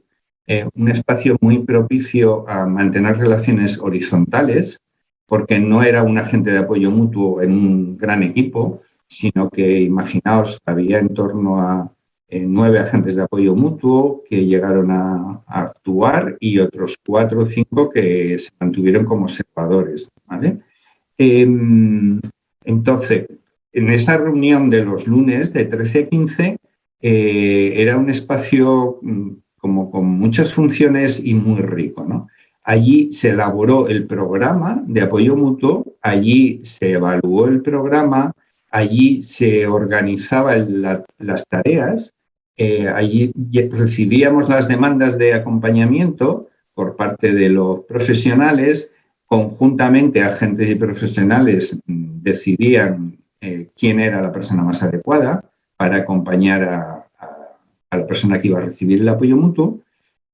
eh, un espacio muy propicio a mantener relaciones horizontales, porque no era un agente de apoyo mutuo en un gran equipo, sino que imaginaos, había en torno a eh, nueve agentes de apoyo mutuo que llegaron a, actuar y otros cuatro o cinco que se mantuvieron como observadores. Em, entonces, en esa reunión de los lunes de 13 a 15 eh, era un espacio mm, como con muchas funciones y muy rico. ¿no? Allí se elaboró el programa de apoyo mutuo, allí se evaluó el programa, allí se organizaban las tareas, eh, allí recibíamos las demandas de acompañamiento por parte de los profesionales, conjuntamente agentes y profesionales mm, decidían eh, quién era la persona más adecuada para acompañar a, la persona que iba a recibir el apoyo mutuo.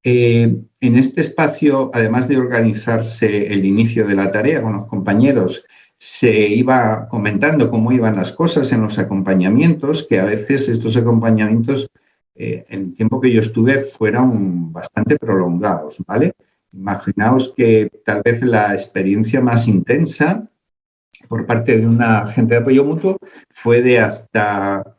Eh, en este espacio, además de organizarse el inicio de la tarea con los compañeros, se iba comentando cómo iban las cosas en los acompañamientos, que a veces estos acompañamientos, eh, en el tiempo que yo estuve, fueron bastante prolongados, ¿vale? Imaginaos que tal vez la experiencia más intensa por parte de una agente de apoyo mutuo fue de hasta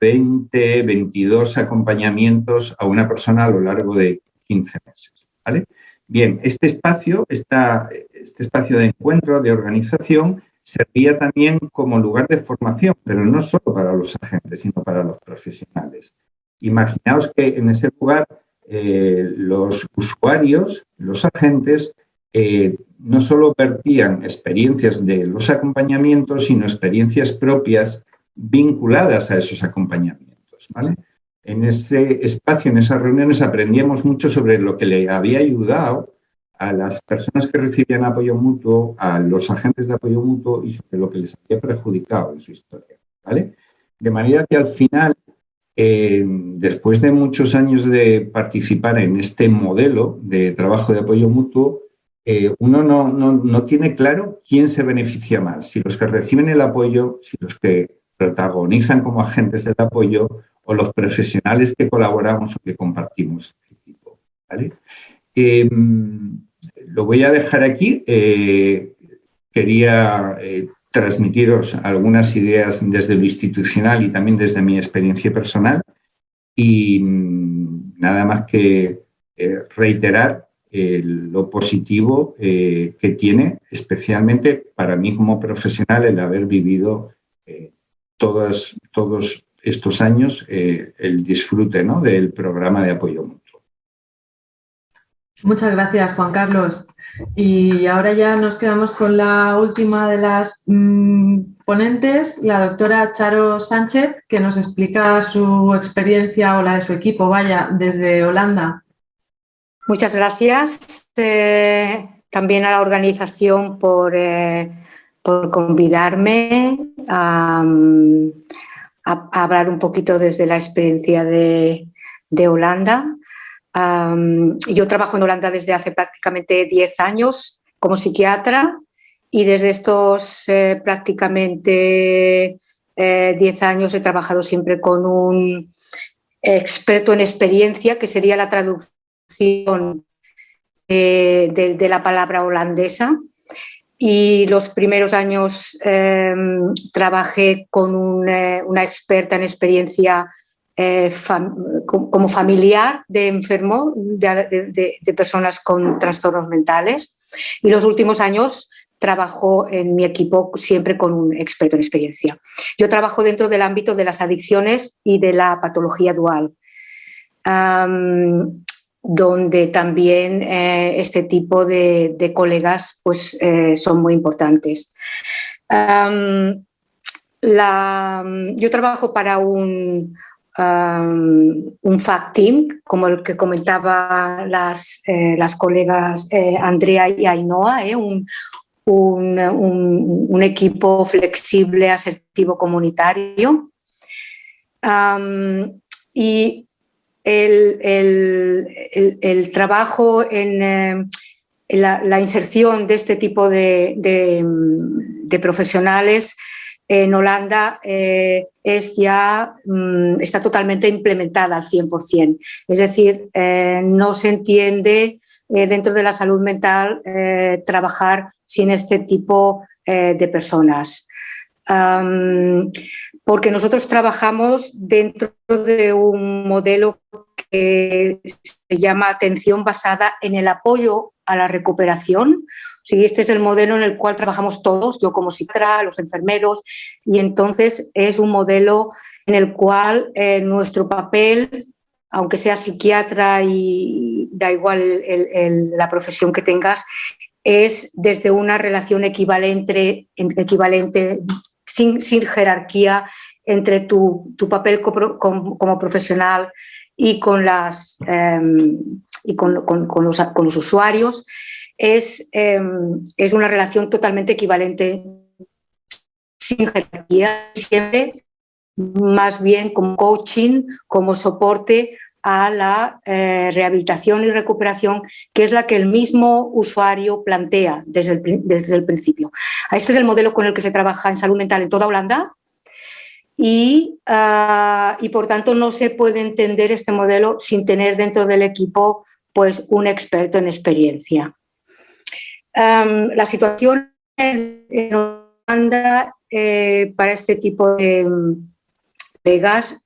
20, eh, 22 acompañamientos a una persona a lo largo de 15 meses, ¿vale? Bien, este espacio, este espacio de encuentro, de organización, servía también como lugar de formación, pero no solo para los agentes, sino para los profesionales. Imaginaos que en ese lugar eh, los usuarios, los agentes, eh, no solo vertían experiencias de los acompañamientos, sino experiencias propias vinculadas a esos acompañamientos. ¿vale? en ese espacio, en esas reuniones, aprendíamos mucho sobre lo que le había ayudado a las personas que recibían apoyo mutuo, a los agentes de apoyo mutuo y sobre lo que les había perjudicado en su historia. ¿vale? De manera que al final, eh, después de muchos años de participar en este modelo de trabajo de apoyo mutuo, eh, uno no, no tiene claro quién se beneficia más, si los que reciben el apoyo, si los que protagonizan como agentes del apoyo o los profesionales que colaboramos o que compartimos equipo. Em, lo voy a dejar aquí. Eh, quería eh, transmitiros algunas ideas desde lo institucional y también desde mi experiencia personal. Y mm, nada más que eh, reiterar lo positivo que tiene, especialmente para mí como profesional, el haber vivido todos estos años eh, el disfrute ¿no? del programa de apoyo mutuo. Muchas gracias, Juan Carlos. Y ahora ya nos quedamos con la última de las mm, ponentes, la doctora Charo Sánchez, que nos explica su experiencia o la de su equipo, vaya, desde Holanda. Muchas gracias eh, también a la organización por, eh, por convidarme a, hablar un poquito desde la experiencia de, Holanda. yo trabajo en Holanda desde hace prácticamente 10 años como psiquiatra y desde estos eh, prácticamente 10 eh, años he trabajado siempre con un experto en experiencia, que sería la traducción eh, de, la palabra holandesa y los primeros años em, trabajé con eh, una experta en experiencia eh, como familiar de enfermo, de, personas con trastornos mentales y los últimos años trabajo en mi equipo siempre con un experto en experiencia. Yo trabajo dentro del ámbito de las adicciones y de la patología dual donde también eh, este tipo de, colegas pues, eh, son muy importantes. yo trabajo para un, un fact team, como el que comentaba las, eh, las colegas Andrea y Ainhoa, un, un, equipo flexible, asertivo, comunitario. y el, trabajo en, eh, la, inserción de este tipo de, profesionales en Holanda eh, es ya, mm, está totalmente implementada al 100%. Es decir, eh, no se entiende dentro de la salud mental trabajar sin este tipo de personas. Porque nosotros trabajamos dentro de un modelo que se llama atención basada en el apoyo a la recuperación. Sí, este es el modelo en el cual trabajamos todos, yo como psiquiatra, los enfermeros, y entonces es un modelo en el cual eh, nuestro papel, aunque sea psiquiatra y da igual la profesión que tengas, es desde una relación equivalente, equivalente sin, jerarquía entre tu, papel como profesional y con, las, em, y con, los, con, los, usuarios es, em, es una relación totalmente equivalente, sin jerarquía, siempre más bien como coaching, como soporte a la eh, rehabilitación y recuperación, que es la que el mismo usuario plantea desde el, desde el principio. Este es el modelo con el que se trabaja en salud mental en toda Holanda Ah, y, por tanto no se puede entender este modelo sin tener dentro del equipo pues, un experto en experiencia. la situación en, Holanda eh, para este tipo de, de, gas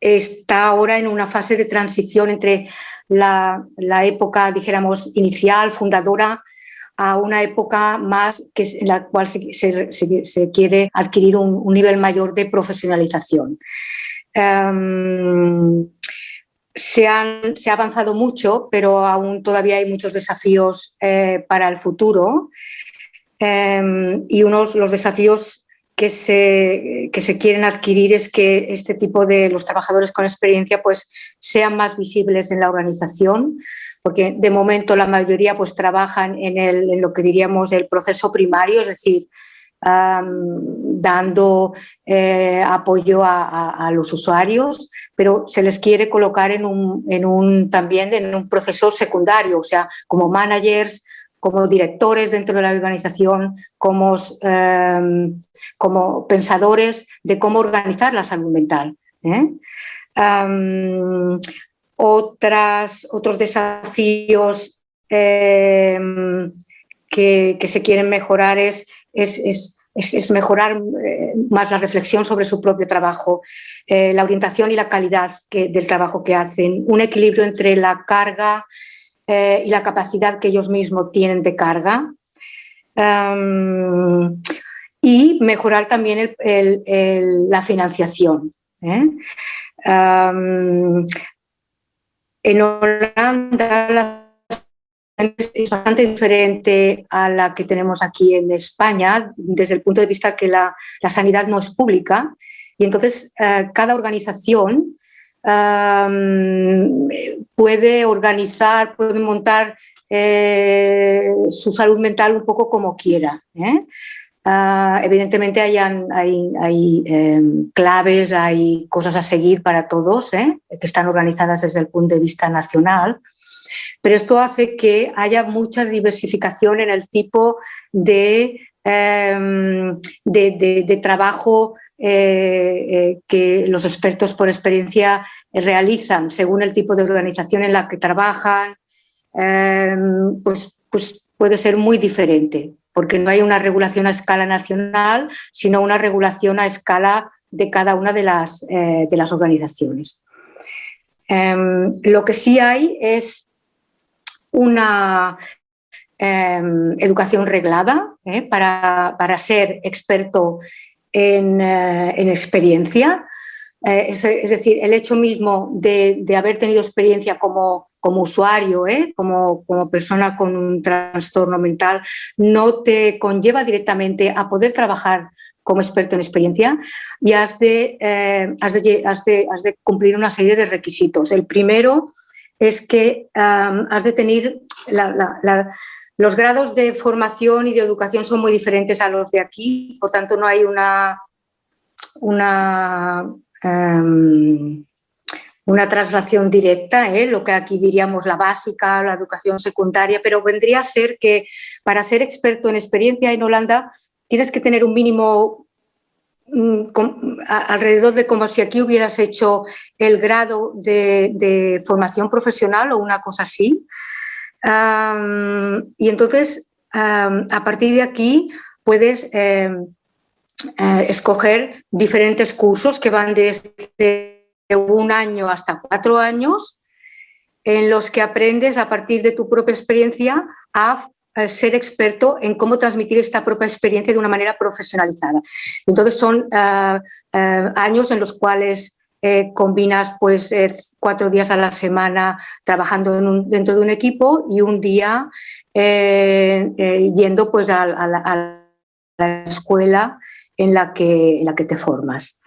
está ahora en una fase de transición entre la, época, dijéramos, inicial, fundadora, a una época más que, en la cual se, quiere adquirir un, nivel mayor de profesionalización. Em, se, ha avanzado mucho, pero aún todavía hay muchos desafíos eh, para el futuro em, y unos los desafíos que se, que se quieren adquirir es que este tipo de los trabajadores con experiencia pues, sean más visibles en la organización, porque de momento la mayoría pues trabajan en, el, en lo que diríamos el proceso primario, es decir, dando eh, apoyo a, los usuarios, pero se les quiere colocar en un, en un, también en un proceso secundario, o sea, como managers, como directores dentro de la organización, como, como pensadores de cómo organizar la salud mental. ¿eh? Otras, otros desafíos eh, que, se quieren mejorar es, es, mejorar eh, más la reflexión sobre su propio trabajo, eh, la orientación y la calidad del trabajo que hacen, un equilibrio entre la carga y la capacidad que ellos mismos tienen de carga. y mejorar también la financiación. En Holanda la es bastante diferente a la que tenemos aquí en España, desde el punto de vista que la, sanidad no es pública y entonces eh, cada organización puede organizar, puede montar eh, su salud mental un poco como quiera. ¿eh? Ah, evidentemente hay, hay em, claves, hay cosas a seguir para todos, ¿eh? que están organizadas desde el punto de vista nacional, pero esto hace que haya mucha diversificación en el tipo de, em, de, trabajo eh, eh, que los expertos por experiencia realizan según el tipo de organización en la que trabajan, pues, pues puede ser muy diferente porque no hay una regulación a escala nacional, sino una regulación a escala de cada una de las, eh, de las organizaciones. Em, lo que sí hay es una em, educación reglada eh, para, ser experto en, eh, en experiencia, es, decir, el hecho mismo de, de haber tenido experiencia como como usuario, ¿eh? como, como persona con un trastorno mental, no te conlleva directamente a poder trabajar como experto en experiencia y has de, eh, has de, cumplir una serie de requisitos. El primero es que has de tener Los grados de formación y de educación son muy diferentes a los de aquí, por tanto no hay una, una, em, una traslación directa, ¿eh? lo que aquí diríamos la básica, la educación secundaria, pero vendría a ser que para ser experto en experiencia en Holanda tienes que tener un mínimo mm, alrededor de como si aquí hubieras hecho el grado de formación profesional o una cosa así, y entonces, a partir de aquí, puedes em, eh, escoger diferentes cursos que van desde un año hasta cuatro años, en los que aprendes a partir de tu propia experiencia a ser experto en cómo transmitir esta propia experiencia de una manera profesionalizada. Entonces son eh, eh, años en los cuales eh, combinas pues eh, cuatro días a la semana trabajando dentro de un equipo y un día eh, yendo pues a, la, escuela en la que, la que te formas.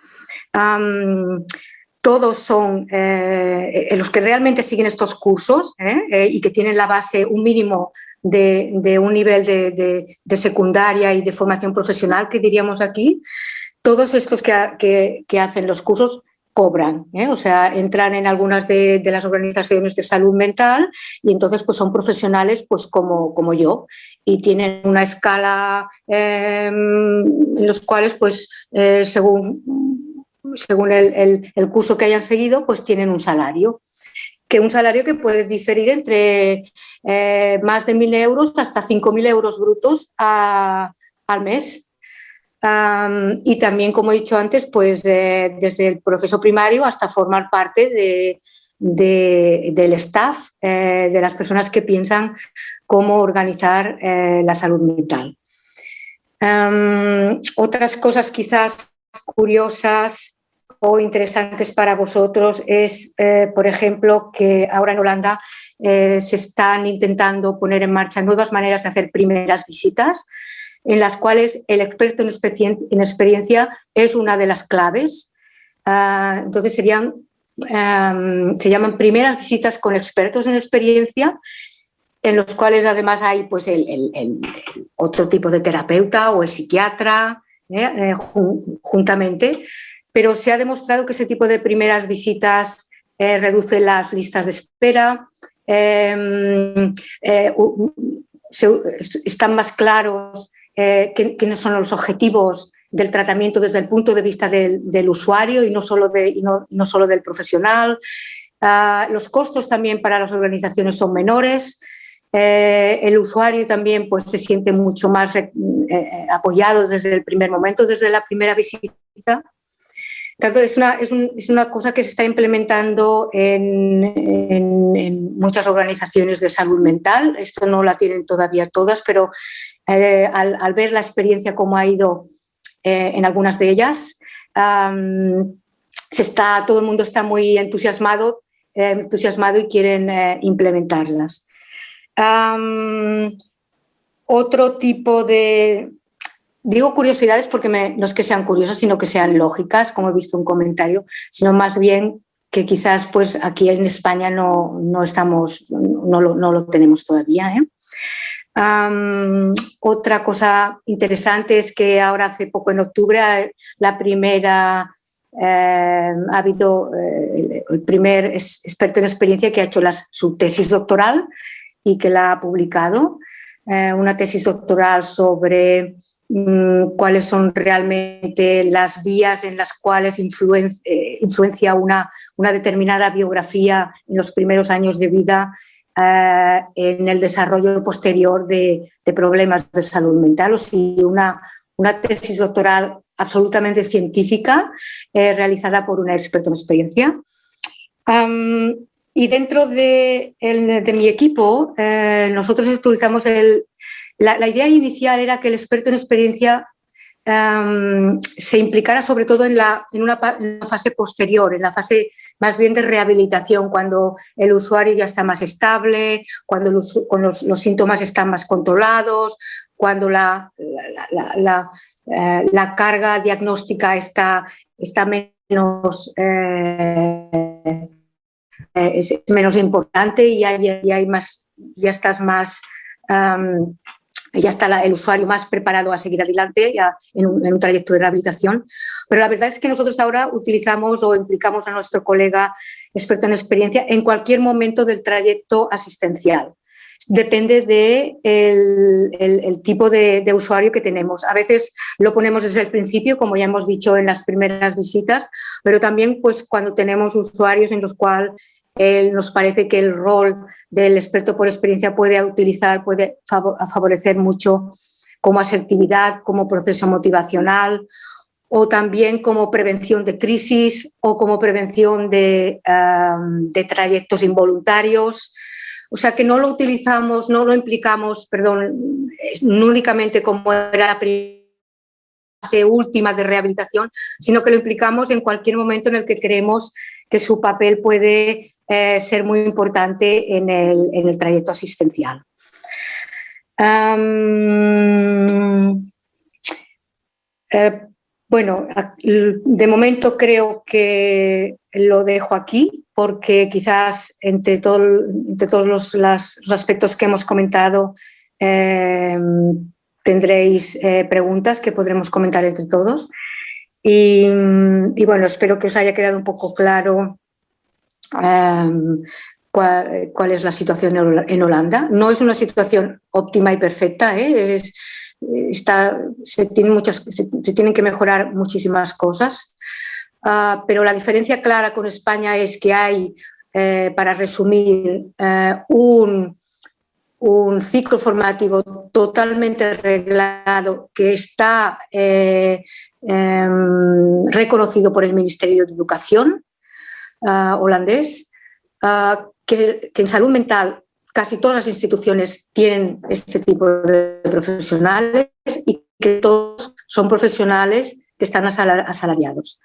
todos son los que realmente siguen estos cursos y que tienen la base, un mínimo de, un nivel de, secundaria y de formación profesional que diríamos aquí, todos estos que, que hacen los cursos cobran, ¿eh? o sea, entran en algunas de, las organizaciones de salud mental y entonces pues son profesionales pues como, como yo. Y tienen una escala em, en los cuales pues eh, según, según el, curso que hayan seguido pues tienen un salario. Que un salario que puede diferir entre eh, más de 1.000 euros hasta 5.000 euros brutos al mes y también, como he dicho antes, pues desde el proceso primario hasta formar parte de, del staff, eh, de las personas que piensan cómo organizar eh, la salud mental. otras cosas quizás curiosas o interesantes para vosotros es, eh, por ejemplo, que ahora en Holanda se están intentando poner en marcha nuevas maneras de hacer primeras visitas en las cuales el experto en, experiencia es una de las claves. Ah, entonces serían, se llaman primeras visitas con expertos en experiencia, en los cuales además hay pues, el, otro tipo de terapeuta o el psiquiatra ¿eh? Eh, juntamente, pero se ha demostrado que ese tipo de primeras visitas eh, reduce las listas de espera, em, están más claros eh, son los objetivos del tratamiento desde el punto de vista del, usuario y no solo, de, no, solo del profesional. Ah, los costos también para las organizaciones son menores. Eh, el usuario también pues, se siente mucho más eh, apoyado desde el primer momento, desde la primera visita. Es una, es, una cosa que se está implementando en, muchas organizaciones de salud mental. Esto no la tienen todavía todas, pero eh, al, ver la experiencia cómo ha ido eh, en algunas de ellas, se está, todo el mundo está muy entusiasmado, eh, entusiasmado y quieren implementarlas. otro tipo de, Digo curiosidades porque no es que sean curiosas, sino que sean lógicas, como he visto un comentario, sino más bien que quizás pues aquí en España no, no estamos, no lo, no lo, tenemos todavía. ¿eh? otra cosa interesante es que ahora hace poco en octubre la primera eh, ha habido eh, el primer experto en experiencia que ha hecho la, su tesis doctoral y que la ha publicado, una tesis doctoral sobre cuáles son realmente las vías en las cuales eh, influencia una, una, determinada biografía en los primeros años de vida eh, en el desarrollo posterior de, problemas de salud mental. O si una, una tesis doctoral absolutamente científica eh, realizada por una experta en experiencia. y dentro de, de mi equipo, nosotros utilizamos el, la, idea inicial era que el experto en experiencia em, se implicara sobre todo en, la, en, una, fase posterior, en la fase más bien de rehabilitación, cuando el usuario ya está más estable, cuando los, los, síntomas están más controlados, cuando la, la, eh, carga diagnóstica está, está menos, eh, es menos importante y hay, hay más, ya estás más ya está el usuario más preparado a seguir adelante ya en, un, trayecto de rehabilitación. Pero la verdad es que nosotros ahora utilizamos o implicamos a nuestro colega experto en experiencia en cualquier momento del trayecto asistencial. Depende del de el, tipo de, de, usuario que tenemos. A veces lo ponemos desde el principio, como ya hemos dicho en las primeras visitas, pero también pues, cuando tenemos usuarios en los cuales nos parece que el rol del experto por experiencia puede utilizar, puede favorecer mucho como asertividad, como proceso motivacional o también como prevención de crisis o como prevención de, trayectos involuntarios. O sea que no lo utilizamos, no lo implicamos, perdón, no únicamente como era la fase última de rehabilitación, sino que lo implicamos en cualquier momento en el que creemos que su papel puede eh, ser muy importante en el, trayecto asistencial. Eh, bueno, de momento creo que lo dejo aquí porque quizás entre, todos los, aspectos que hemos comentado em, tendréis eh, preguntas que podremos comentar entre todos. Y, bueno, espero que os haya quedado un poco claro Em, cuál, es la situación en Holanda. No es una situación óptima y perfecta, ¿eh? está, se, tienen muchas, se, tienen que mejorar muchísimas cosas, ah, pero la diferencia clara con España es que hay, eh, para resumir, eh, un, ciclo formativo totalmente arreglado que está em, reconocido por el Ministerio de Educación, Ah, holandés, ah, que, en salud mental casi todas las instituciones tienen este tipo de profesionales y que todos son profesionales que están asalariados.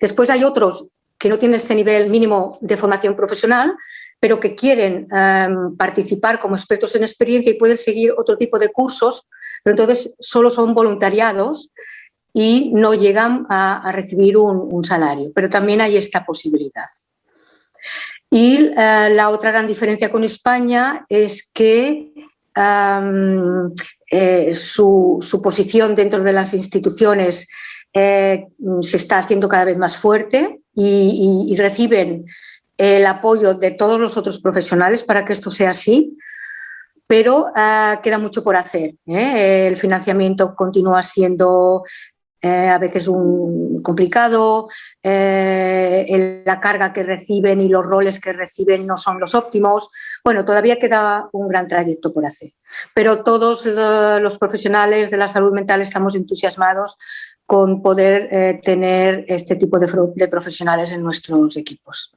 Después hay otros que no tienen este nivel mínimo de formación profesional, pero que quieren em, participar como expertos en experiencia y pueden seguir otro tipo de cursos, pero entonces solo son voluntariados y no llegan a, recibir un, salario, pero también hay esta posibilidad. Y eh, la otra gran diferencia con España es que eh, su, posición dentro de las instituciones eh, se está haciendo cada vez más fuerte y, reciben el apoyo de todos los otros profesionales para que esto sea así, pero queda mucho por hacer. El financiamiento continúa siendo eh, a veces un complicado, eh, la carga que reciben y los roles que reciben no son los óptimos. Bueno, todavía queda un gran trayecto por hacer, pero todos los profesionales de la salud mental estamos entusiasmados con poder eh, tener este tipo de, de, profesionales en nuestros equipos.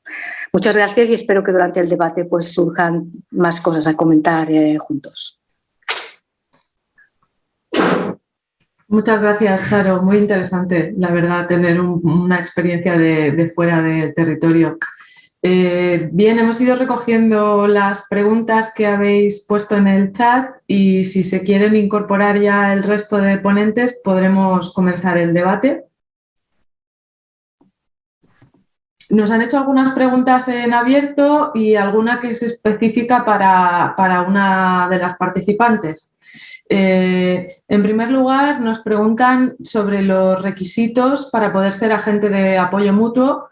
Muchas gracias y espero que durante el debate pues, surjan más cosas a comentar juntos. Muchas gracias, Charo. Muy interesante, la verdad, tener una experiencia de, fuera del territorio. Eh, bien, hemos ido recogiendo las preguntas que habéis puesto en el chat y si se quieren incorporar ya el resto de ponentes, podremos comenzar el debate. Nos han hecho algunas preguntas en abierto y alguna que es específica para, para una de las participantes. Eh, en primer lugar, nos preguntan sobre los requisitos para poder ser agente de apoyo mutuo.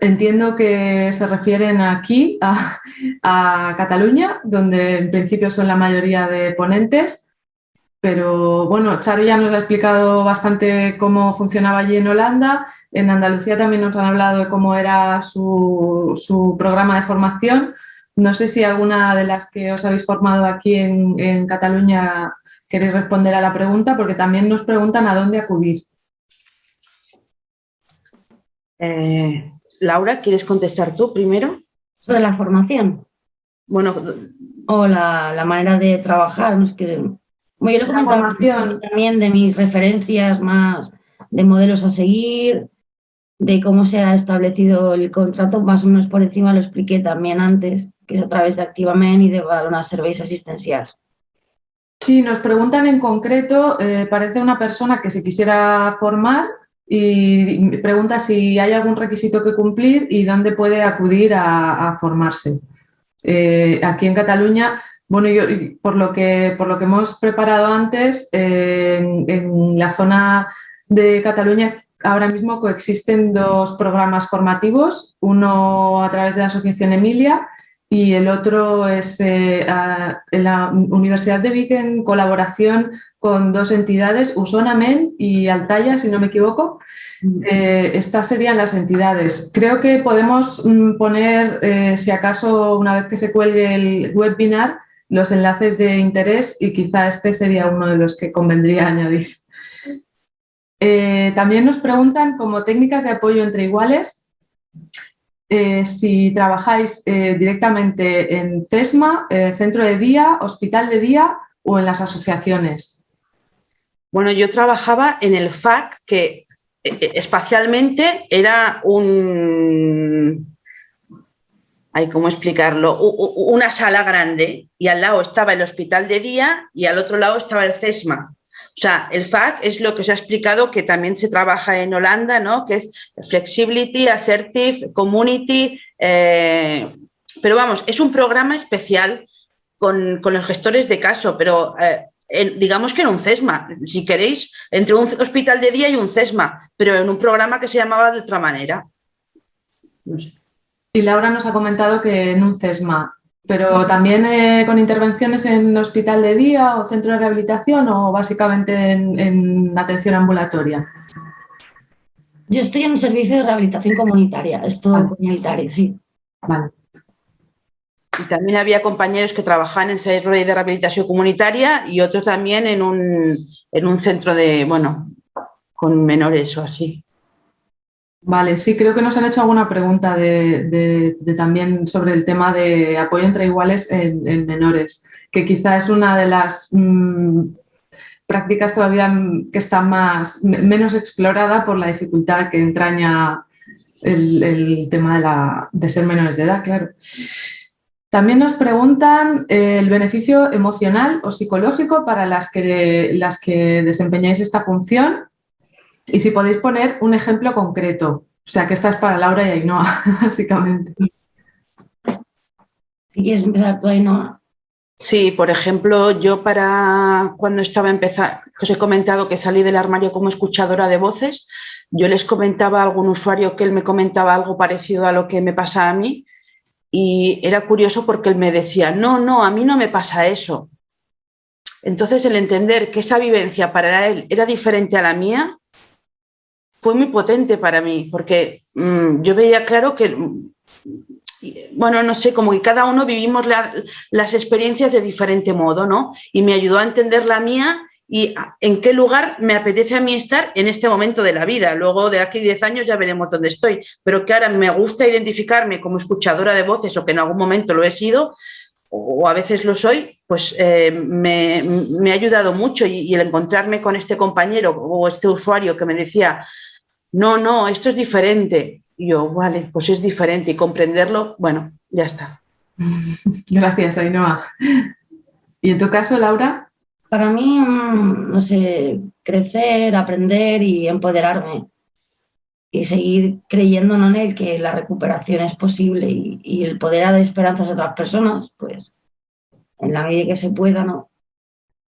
Entiendo que se refieren aquí a, Cataluña, donde en principio son la mayoría de ponentes. Pero bueno, Charo ya nos ha explicado bastante cómo funcionaba allí en Holanda. En Andalucía también nos han hablado de cómo era su, programa de formación. No sé si alguna de las que os habéis formado aquí en, en Cataluña queréis responder a la pregunta porque también nos preguntan a dónde acudir. Eh, Laura, ¿quieres contestar tú primero? Sobre la formación. Bueno, o la, manera de trabajar. No es que, bueno, yo lo formación. también de mis referencias más de modelos a seguir, de cómo se ha establecido el contrato, más o menos por encima lo expliqué también antes, que es a través de Activament y de una Service asistencial. Sí, nos preguntan en concreto, eh, parece una persona que se quisiera formar y pregunta si hay algún requisito que cumplir y dónde puede acudir a, formarse. Eh, aquí en Cataluña Bueno, yo, por, lo que, por lo que hemos preparado antes, en, la zona de Cataluña ahora mismo coexisten dos programas formativos, uno a través de la Asociación Emilia y el otro es eh, en la Universidad de Vic en colaboración con dos entidades, Usonamen y Altaya, si no me equivoco. Mm. Eh, estas serían las entidades. Creo que podemos mm, poner, eh, si acaso, una vez que se cuelgue el webinar, los enlaces de interés y quizá este sería uno de los que convendría añadir. también nos preguntan como técnicas de apoyo entre iguales, eh, si trabajáis eh, directamente en CESMA, eh, centro de día, hospital de día o en las asociaciones. Bueno, yo trabajaba en el FAC, que espacialmente era un... Hay cómo explicarlo, una sala grande y al lado estaba el hospital de día y al otro lado estaba el CESMA. O sea, el FAC es lo que os ha explicado que también se trabaja en Holanda, ¿no? Que es Flexibility, Assertive, Community. Eh, pero vamos, es un programa especial con, los gestores de caso, pero eh, digamos que en un CESMA, si queréis, entre un hospital de día y un CESMA, pero en un programa que se llamaba de otra manera. Y Laura nos ha comentado que en un CESMA pero también eh, con intervenciones en hospital de día o centro de rehabilitación o básicamente en, atención ambulatoria. Yo estoy en un servicio de rehabilitación comunitaria, es todo comunitario, sí. Vale. Y también había compañeros que trabajaban en centro de rehabilitación comunitaria y otros también en un, en un centro de, bueno, con menores o así. Vale, sí, creo que nos han hecho alguna pregunta de, también sobre el tema de apoyo entre iguales en, menores, que quizá es una de las mm, prácticas todavía que está más, menos explorada por la dificultad que entraña el, tema de, ser menores de edad, claro. También nos preguntan eh, el beneficio emocional o psicológico para las que, las que desempeñáis esta función y si podéis poner un ejemplo concreto. O sea, que esta es para Laura y Ainhoa, básicamente. Si quieres empezar tú, Ainhoa. Sí, por ejemplo, yo para cuando estaba empezando, os he comentado que salí del armario como escuchadora de voces, yo les comentaba a algún usuario que él me comentaba algo parecido a lo que me pasa a mí y era curioso porque él me decía, no, no, a mí no me pasa eso. Entonces el entender que esa vivencia para él era diferente a la mía, fue muy potente para mí, porque mm, yo veía claro que, mm, bueno, no sé, como que cada uno vivimos las experiencias de diferente modo, ¿no? Y me ayudó a entender la mía y en qué lugar me apetece a mí estar en este momento de la vida. Luego de aquí 10 años ya veremos dónde estoy, pero que ahora me gusta identificarme como escuchadora de voces o que en algún momento lo he sido o a veces lo soy, pues eh, me, ha ayudado mucho y, y, el encontrarme con este compañero o este usuario que me decía, no, no, esto es diferente. Y yo, vale, pues es diferente y comprenderlo, bueno, ya está. Gracias, Ainhoa. ¿Y en tu caso, Laura? Para mí, mm, no sé, crecer, aprender y empoderarme y seguir creyendo en él que la recuperación es posible y, el poder dar esperanzas a otras personas, pues en la medida que se pueda, ¿no?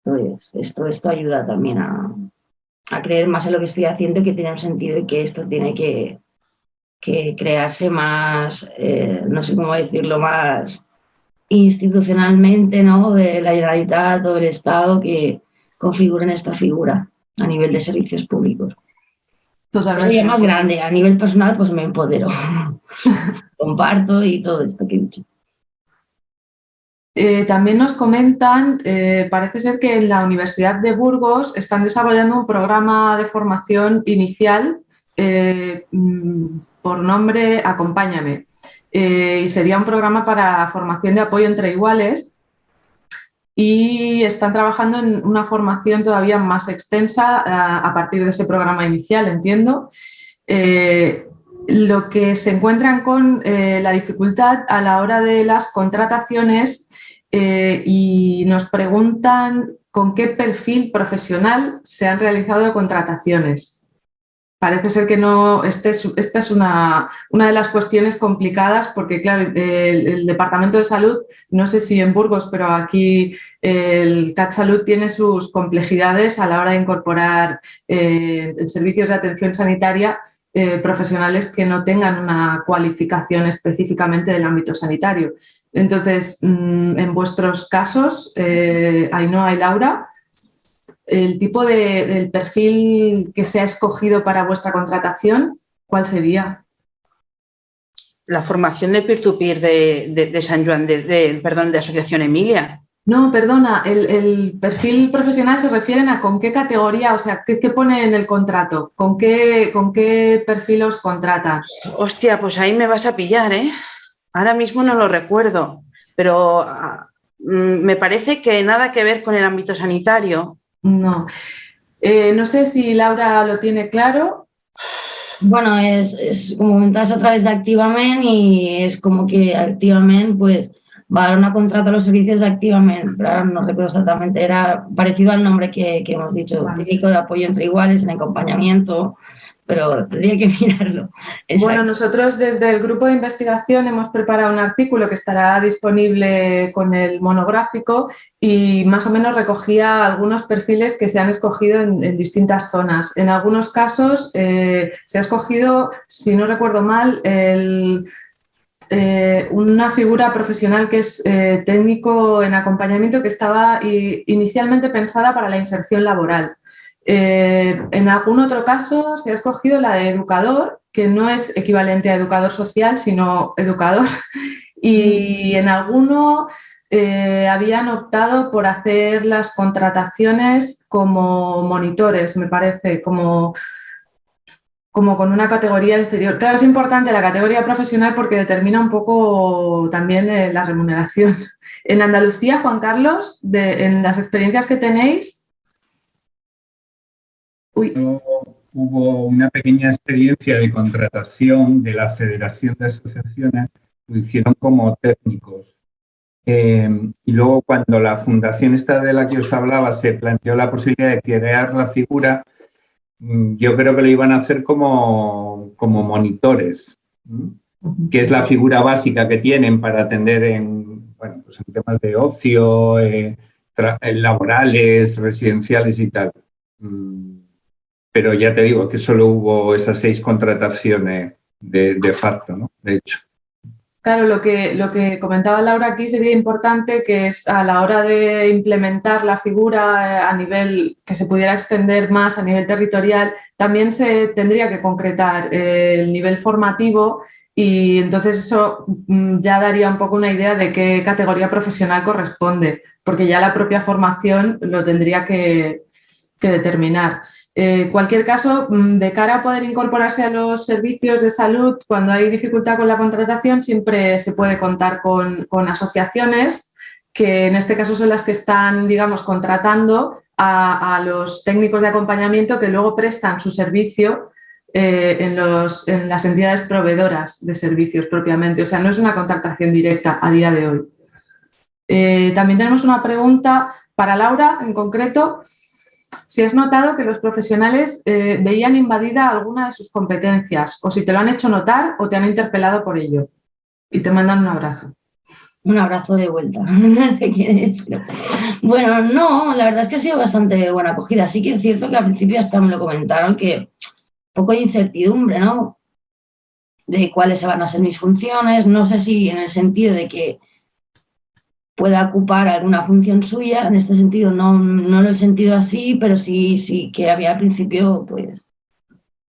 Pues esto, esto ayuda también a, a creer más en lo que estoy haciendo y que tiene un sentido y que esto tiene que, crearse más, eh, no sé cómo decirlo, más institucionalmente, ¿no? De la Generalitat o del Estado que configuren esta figura a nivel de servicios públicos. Totalmente. más grande, a nivel personal pues me empodero, comparto y todo esto que he dicho. Eh, también nos comentan, eh, parece ser que en la Universidad de Burgos están desarrollando un programa de formación inicial eh, mm, por nombre Acompáñame. y sería un programa para formación de apoyo entre iguales y están trabajando en una formación todavía más extensa a partir de ese programa inicial, entiendo. lo que se encuentran con la dificultad a la hora de las contrataciones eh, y nos preguntan con qué perfil profesional se han realizado contrataciones. parece ser que no, este esta es una, una, de las cuestiones complicadas porque, claro, el, Departamento de Salud, no sé si en Burgos, pero aquí el CAT Salud tiene sus complejidades a la hora de incorporar eh, servicios de atención sanitaria eh, profesionales que no tengan una cualificación específicamente del ámbito sanitario. Entonces, mm, en vuestros casos, eh, Ainhoa y Laura, el tipo de, del perfil que se ha escogido para vuestra contratación, ¿cuál sería? La formación de peer-to-peer de, San Juan, de, perdón, de Asociación Emilia. No, perdona, el, perfil profesional se refieren a con qué categoría, o sea, ¿qué, pone en el contrato? ¿Con qué, ¿Con qué perfil os contrata? Hostia, pues ahí me vas a pillar, ¿eh? Ahora mismo no lo recuerdo, pero ah, mm, me parece que nada que ver con el ámbito sanitario. No. Eh, no sé si Laura lo tiene claro. Bueno, es, es como comentas a través de Activament y es como que Activament pues va a dar una contrata a los servicios de Activament, pero ahora no recuerdo exactamente, era parecido al nombre que, hemos dicho, típico de apoyo entre iguales en acompañamiento, pero tendría que mirarlo. Bueno, nosotros desde el grupo de investigación hemos preparado un artículo que estará disponible con el monográfico y más o menos recogía algunos perfiles que se han escogido en, distintas zonas. En algunos casos eh, se ha escogido, si no recuerdo mal, eh, una figura profesional que es eh, técnico en acompañamiento que estaba inicialmente pensada para la inserción laboral. Eh, en algún otro caso se ha escogido la de educador, que no es equivalente a educador social, sino educador. Y en alguno eh, habían optado por hacer las contrataciones como monitores, me parece, como, como con una categoría inferior. Claro, es importante la categoría profesional porque determina un poco también eh, la remuneración. En Andalucía, Juan Carlos, en las experiencias que tenéis, Hubo una pequeña experiencia de contratación de la Federación de Asociaciones, lo hicieron como técnicos. Em, y luego cuando la fundación esta de la que os hablaba se planteó la posibilidad de crear la figura, mm, yo creo que lo iban a hacer como, como monitores, que es la figura básica que tienen para atender en, bueno, pues en temas de ocio, eh, laborales, residenciales y tal. Pero ya te digo que solo hubo esas seis contrataciones de, facto, ¿no? De hecho. Claro, lo que, lo que comentaba Laura aquí sería importante que es a la hora de implementar la figura eh, a nivel que se pudiera extender más a nivel territorial, también se tendría que concretar eh, el nivel formativo y entonces eso mm, ya daría un poco una idea de qué categoría profesional corresponde, porque ya la propia formación lo tendría que, que determinar. Eh, cualquier caso, mm, de cara a poder incorporarse a los servicios de salud, cuando hay dificultad con la contratación, siempre se puede contar con, asociaciones que en este caso son las que están, digamos, contratando a, los técnicos de acompañamiento que luego prestan su servicio eh, en, las entidades proveedoras de servicios propiamente. O sea, no es una contratación directa a día de hoy. Eh, también tenemos una pregunta para Laura en concreto si has notado que los profesionales eh, veían invadida alguna de sus competencias o si te lo han hecho notar o te han interpelado por ello y te mandan un abrazo. Un abrazo de vuelta. bueno, no, la verdad es que ha sido bastante buena acogida. Sí que es cierto que al principio hasta me lo comentaron que poco de incertidumbre, ¿no? De cuáles van a ser mis funciones. No sé si en el sentido de que pueda ocupar alguna función suya. En este sentido no, no lo he sentido así, pero sí, sí que había al principio, pues,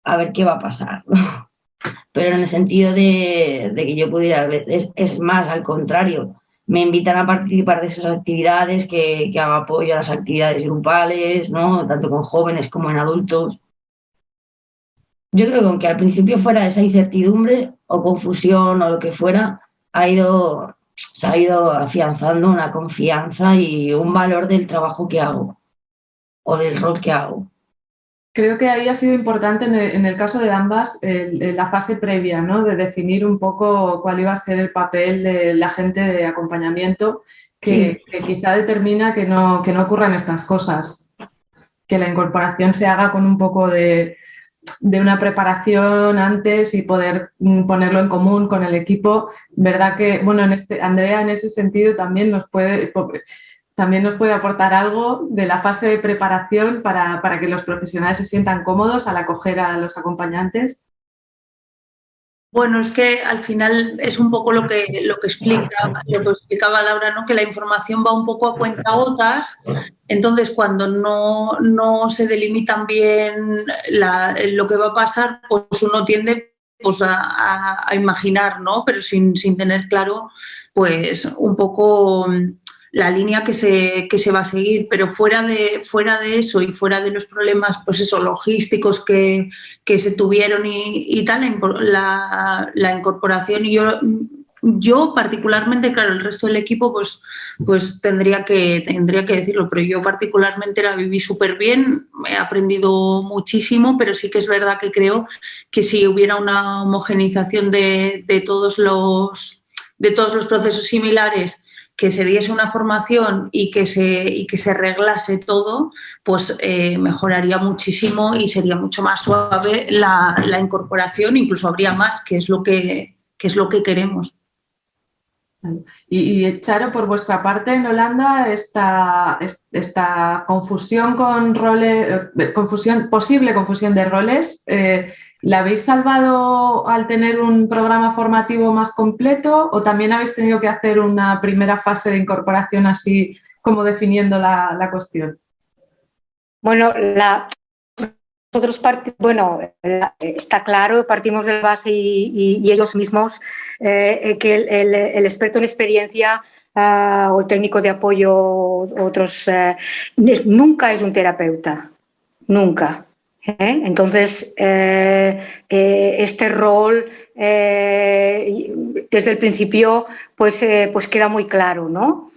a ver qué va a pasar. Pero en el sentido de, que yo pudiera, es, es, más, al contrario, me invitan a participar de sus actividades, que, que hago apoyo a las actividades grupales, ¿no? tanto con jóvenes como en adultos. Yo creo que aunque al principio fuera esa incertidumbre o confusión o lo que fuera, ha ido se ha ido afianzando una confianza y un valor del trabajo que hago o del rol que hago. Creo que ahí ha sido importante en el, caso de ambas la fase previa, ¿no? de definir un poco cuál iba a ser el papel de la gente de acompañamiento que, quizá determina que no, que no ocurran estas cosas, que la incorporación se haga con un poco de, de una preparación antes y poder mm, ponerlo en común con el equipo. Verdad que, bueno, en este, Andrea en ese sentido también nos puede, también nos puede aportar algo de la fase de preparación para, para que los profesionales se sientan cómodos al acoger a los acompañantes. Bueno, es que al final es un poco lo que, lo que, explica, lo que explicaba Laura, ¿no? que la información va un poco a cuentagotas, entonces cuando no, se delimitan bien lo que va a pasar, pues uno tiende pues, a, imaginar, ¿no? pero sin, sin tener claro pues un poco la línea que se, se va a seguir, pero fuera de, fuera de eso y fuera de los problemas pues logísticos que, se tuvieron y, tal, la, la, incorporación. Y yo, yo particularmente, claro, el resto del equipo pues, pues tendría, que, tendría que decirlo, pero yo particularmente la viví súper bien, he aprendido muchísimo, pero sí que es verdad que creo que si hubiera una homogenización de, de todos los de todos los procesos similares que se diese una formación y que se, y que se arreglase todo, pues eh, mejoraría muchísimo y sería mucho más suave la, incorporación, incluso habría más, que es lo que, es lo que queremos. Y, Charo, por vuestra parte, en Holanda, esta, esta confusión con roles, eh, confusión, posible confusión de roles, eh, ¿La habéis salvado al tener un programa formativo más completo o también habéis tenido que hacer una primera fase de incorporación así como definiendo la, cuestión? Bueno, nosotros bueno, está claro, partimos de la base y, ellos mismos eh, que el, experto en experiencia ah, o el técnico de apoyo, otros, eh, nunca es un terapeuta, nunca. ¿Eh? Entonces, eh, eh, este rol desde el principio pues, pues queda muy claro, ¿no?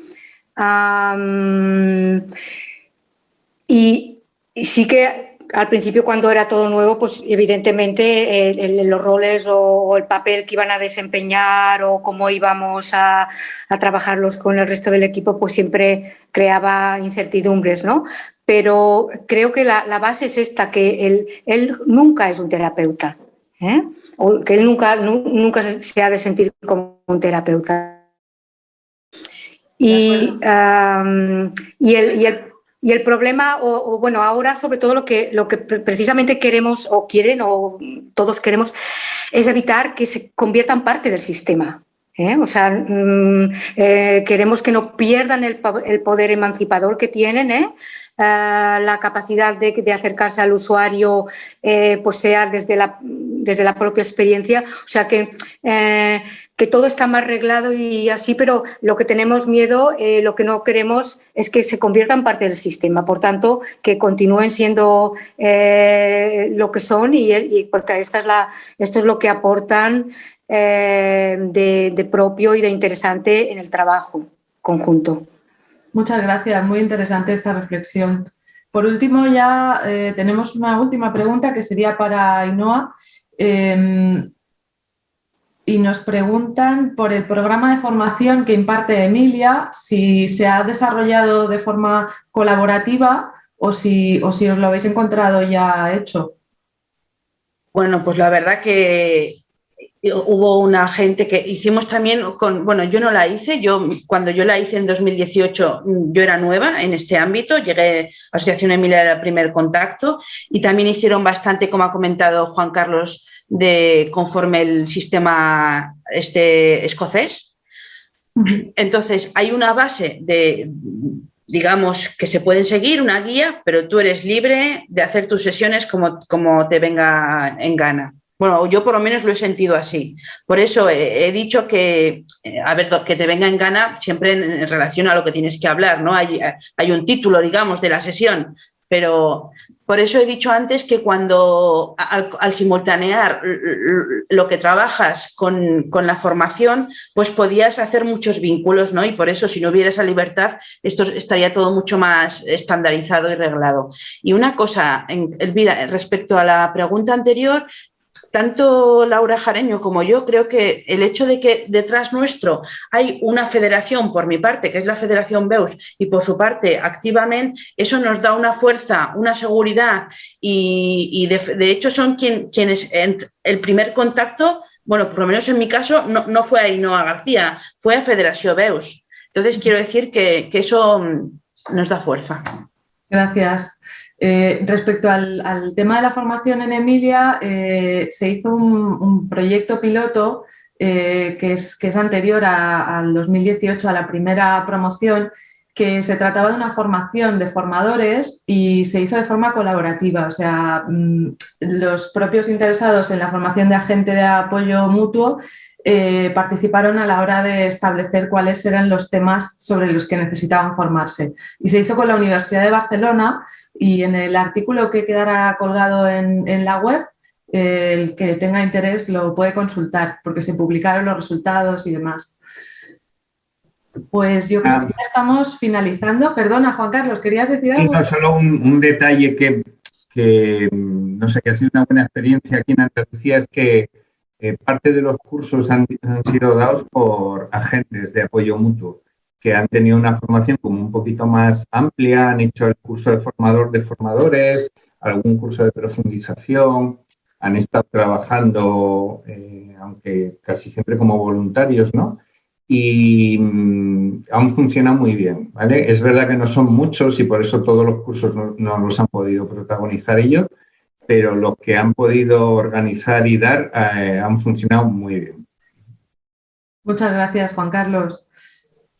y, sí que al principio cuando era todo nuevo, pues evidentemente los roles o, el papel que iban a desempeñar o cómo íbamos a, a, trabajarlos con el resto del equipo, pues siempre creaba incertidumbres, ¿no? Pero creo que la, base es esta, que él, él nunca es un terapeuta, ¿eh? o que él nunca, nunca se ha de sentir como un terapeuta. Y, y, el, y, el, problema, o, bueno, ahora sobre todo lo que, lo que precisamente queremos o quieren o todos queremos es evitar que se conviertan parte del sistema. ¿Eh? O sea, mm, eh, queremos que no pierdan el, poder emancipador que tienen, ¿eh? Eh, la capacidad de, acercarse al usuario pues sea desde la, desde la propia experiencia. O sea que, que todo está más arreglado y así, pero lo que tenemos miedo, lo que no queremos es que se conviertan parte del sistema. Por tanto, que continúen siendo lo que son y, porque esta es la, esto es lo que aportan de, de propio y de interesante en el trabajo conjunto. Muchas gracias, muy interesante esta reflexión. Por último, ya eh, tenemos una última pregunta que sería para Ainhoa. Em, y nos preguntan por el programa de formación que imparte Emilia, si se ha desarrollado de forma colaborativa o si, o si os lo habéis encontrado ya hecho. Bueno, pues la verdad que hubo una gente que hicimos también con, bueno, yo no la hice, yo cuando yo la hice en 2018 yo era nueva en este ámbito, llegué a Asociación Emilia era el primer contacto y también hicieron bastante, como ha comentado Juan Carlos, de conforme el sistema este escocés. Entonces, hay una base de, digamos, que se pueden seguir, una guía, pero tú eres libre de hacer tus sesiones como, como te venga en gana. Bueno, yo por lo menos lo he sentido así. Por eso he, dicho que, eh, a ver, que te venga en gana siempre en, relación a lo que tienes que hablar, ¿no? Hay, hay un título, digamos, de la sesión, pero por eso he dicho antes que cuando al, simultanear lo que trabajas con, con, la formación, pues podías hacer muchos vínculos, ¿no? Y por eso si no hubiera esa libertad, esto estaría todo mucho más estandarizado y reglado. Y una cosa, Elvira, respecto a la pregunta anterior, tanto Laura Jareño como yo creo que el hecho de que detrás nuestro hay una federación, por mi parte, que es la Federación Beus, y por su parte, activamente, eso nos da una fuerza, una seguridad y, de, hecho son quienes el primer contacto, bueno, por lo menos en mi caso, no, fue a Inoa García, fue a Federación Beus. Entonces quiero decir que eso mm, nos da fuerza. Gracias. Eh, respecto al, tema de la formación en Emilia, eh, se hizo un, proyecto piloto eh, que, es, que, es, anterior al 2018, a la primera promoción, que se trataba de una formación de formadores y se hizo de forma colaborativa, o sea, mm, los propios interesados en la formación de agente de apoyo mutuo participaron a la hora de establecer cuáles eran los temas sobre los que necesitaban formarse. Y se hizo con la Universidad de Barcelona, y en el artículo que quedará colgado en, la web, el que tenga interés lo puede consultar porque se publicaron los resultados y demás. Pues yo creo que ya estamos finalizando. Perdona, Juan Carlos, ¿querías decir algo? no, solo un, detalle que, no sé, que ha sido una buena experiencia aquí en Andalucía es que eh, parte de los cursos han, sido dados por agentes de apoyo mutuo que han tenido una formación como un poquito más amplia, han hecho el curso de formador de formadores, algún curso de profundización, han estado trabajando, eh, aunque casi siempre como voluntarios, ¿no? Y mm, aún funciona muy bien, ¿vale? Es verdad que no son muchos y por eso todos los cursos no, los han podido protagonizar ellos, pero los que han podido organizar y dar eh, han funcionado muy bien. Muchas gracias, Juan Carlos.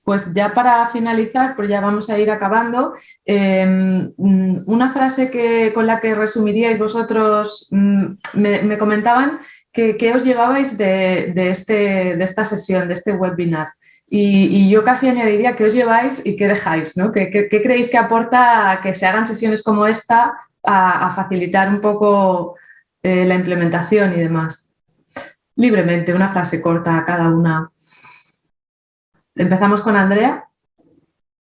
Pues ya para finalizar, pues ya vamos a ir acabando, em, una frase que, con la que resumiríais vosotros, mm, me, comentaban que, os llevabais de, este, de esta sesión, de este webinar. Y, yo casi añadiría que os lleváis y qué dejáis, ¿no? ¿Qué, creéis que aporta que se hagan sesiones como esta a, facilitar un poco eh, la implementación y demás? Libremente, una frase corta a cada una. Empezamos con Andrea.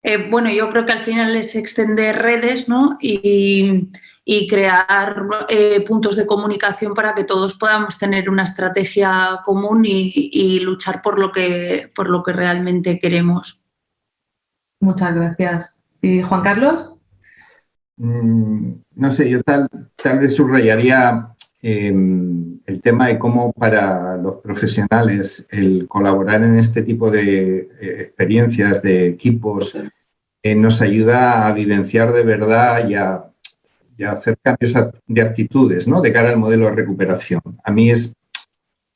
Eh, bueno, yo creo que al final es extender redes ¿no? y, crear eh, puntos de comunicación para que todos podamos tener una estrategia común y, luchar por lo, que, por lo que realmente queremos. Muchas gracias. ¿Y Juan Carlos? Mm, no sé, yo tal, tal vez subrayaría Em, el tema de cómo para los profesionales el colaborar en este tipo de eh, experiencias, de equipos, eh, nos ayuda a vivenciar de verdad y a, hacer cambios de actitudes ¿no? de cara al modelo de recuperación. A mí es,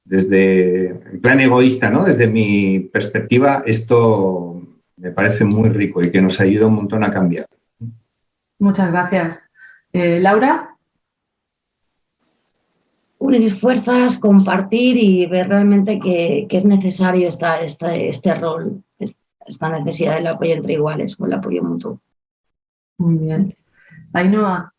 desde, en plan egoísta, ¿no? desde mi perspectiva, esto me parece muy rico y que nos ayuda un montón a cambiar. Muchas gracias. Eh, Laura unir fuerzas, compartir y ver realmente que, es necesario esta, este rol, esta necesidad del apoyo entre iguales, con el apoyo mutuo. Muy bien. Ainhoa.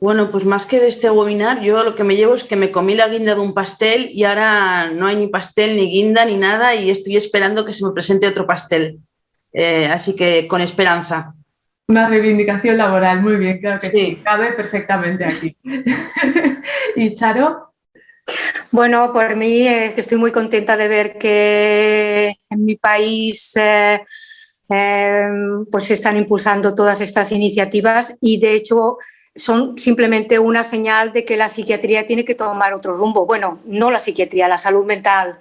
Bueno, pues más que de este webinar, yo lo que me llevo es que me comí la guinda de un pastel y ahora no hay ni pastel, ni guinda, ni nada y estoy esperando que se me presente otro pastel. Eh, así que con esperanza. Una reivindicación laboral, muy bien, claro que sí, cabe perfectamente aquí. ¿Y Charo? Bueno, por mí eh, estoy muy contenta de ver que en mi país eh, em, pues se están impulsando todas estas iniciativas y de hecho son simplemente una señal de que la psiquiatría tiene que tomar otro rumbo. Bueno, no la psiquiatría, la salud mental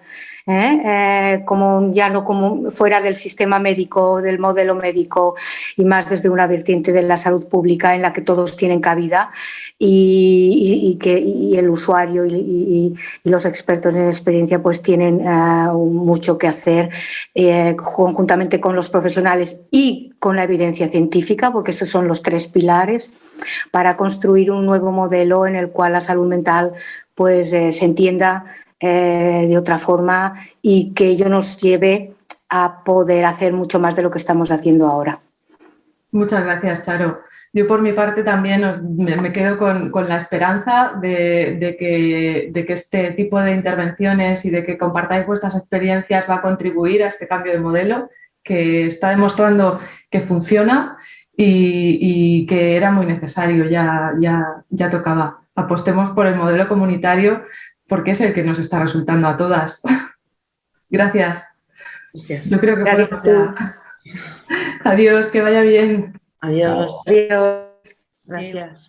¿eh? Eh, como ya no como fuera del sistema médico, del modelo médico y más desde una vertiente de la salud pública en la que todos tienen cabida y, que el usuario y, los expertos en experiencia pues tienen eh, mucho que hacer conjuntamente con los profesionales y con la evidencia científica, porque estos son los tres pilares para construir un nuevo modelo en el cual la salud mental pues se entienda eh, de otra forma y que ello nos lleve a poder hacer mucho más de lo que estamos haciendo ahora. Muchas gracias, Charo. Yo por mi parte también me, quedo con, la esperanza de, que, de, que, este tipo de intervenciones y de que compartáis vuestras experiencias va a contribuir a este cambio de modelo que está demostrando que funciona y, que era muy necesario, ya, ya, ya tocaba. apostemos por el modelo comunitario porque es el que nos está resultando a todas. Gracias. Yo creo que Gracias Adiós, que vaya bien. Adiós. Adiós. Gracias.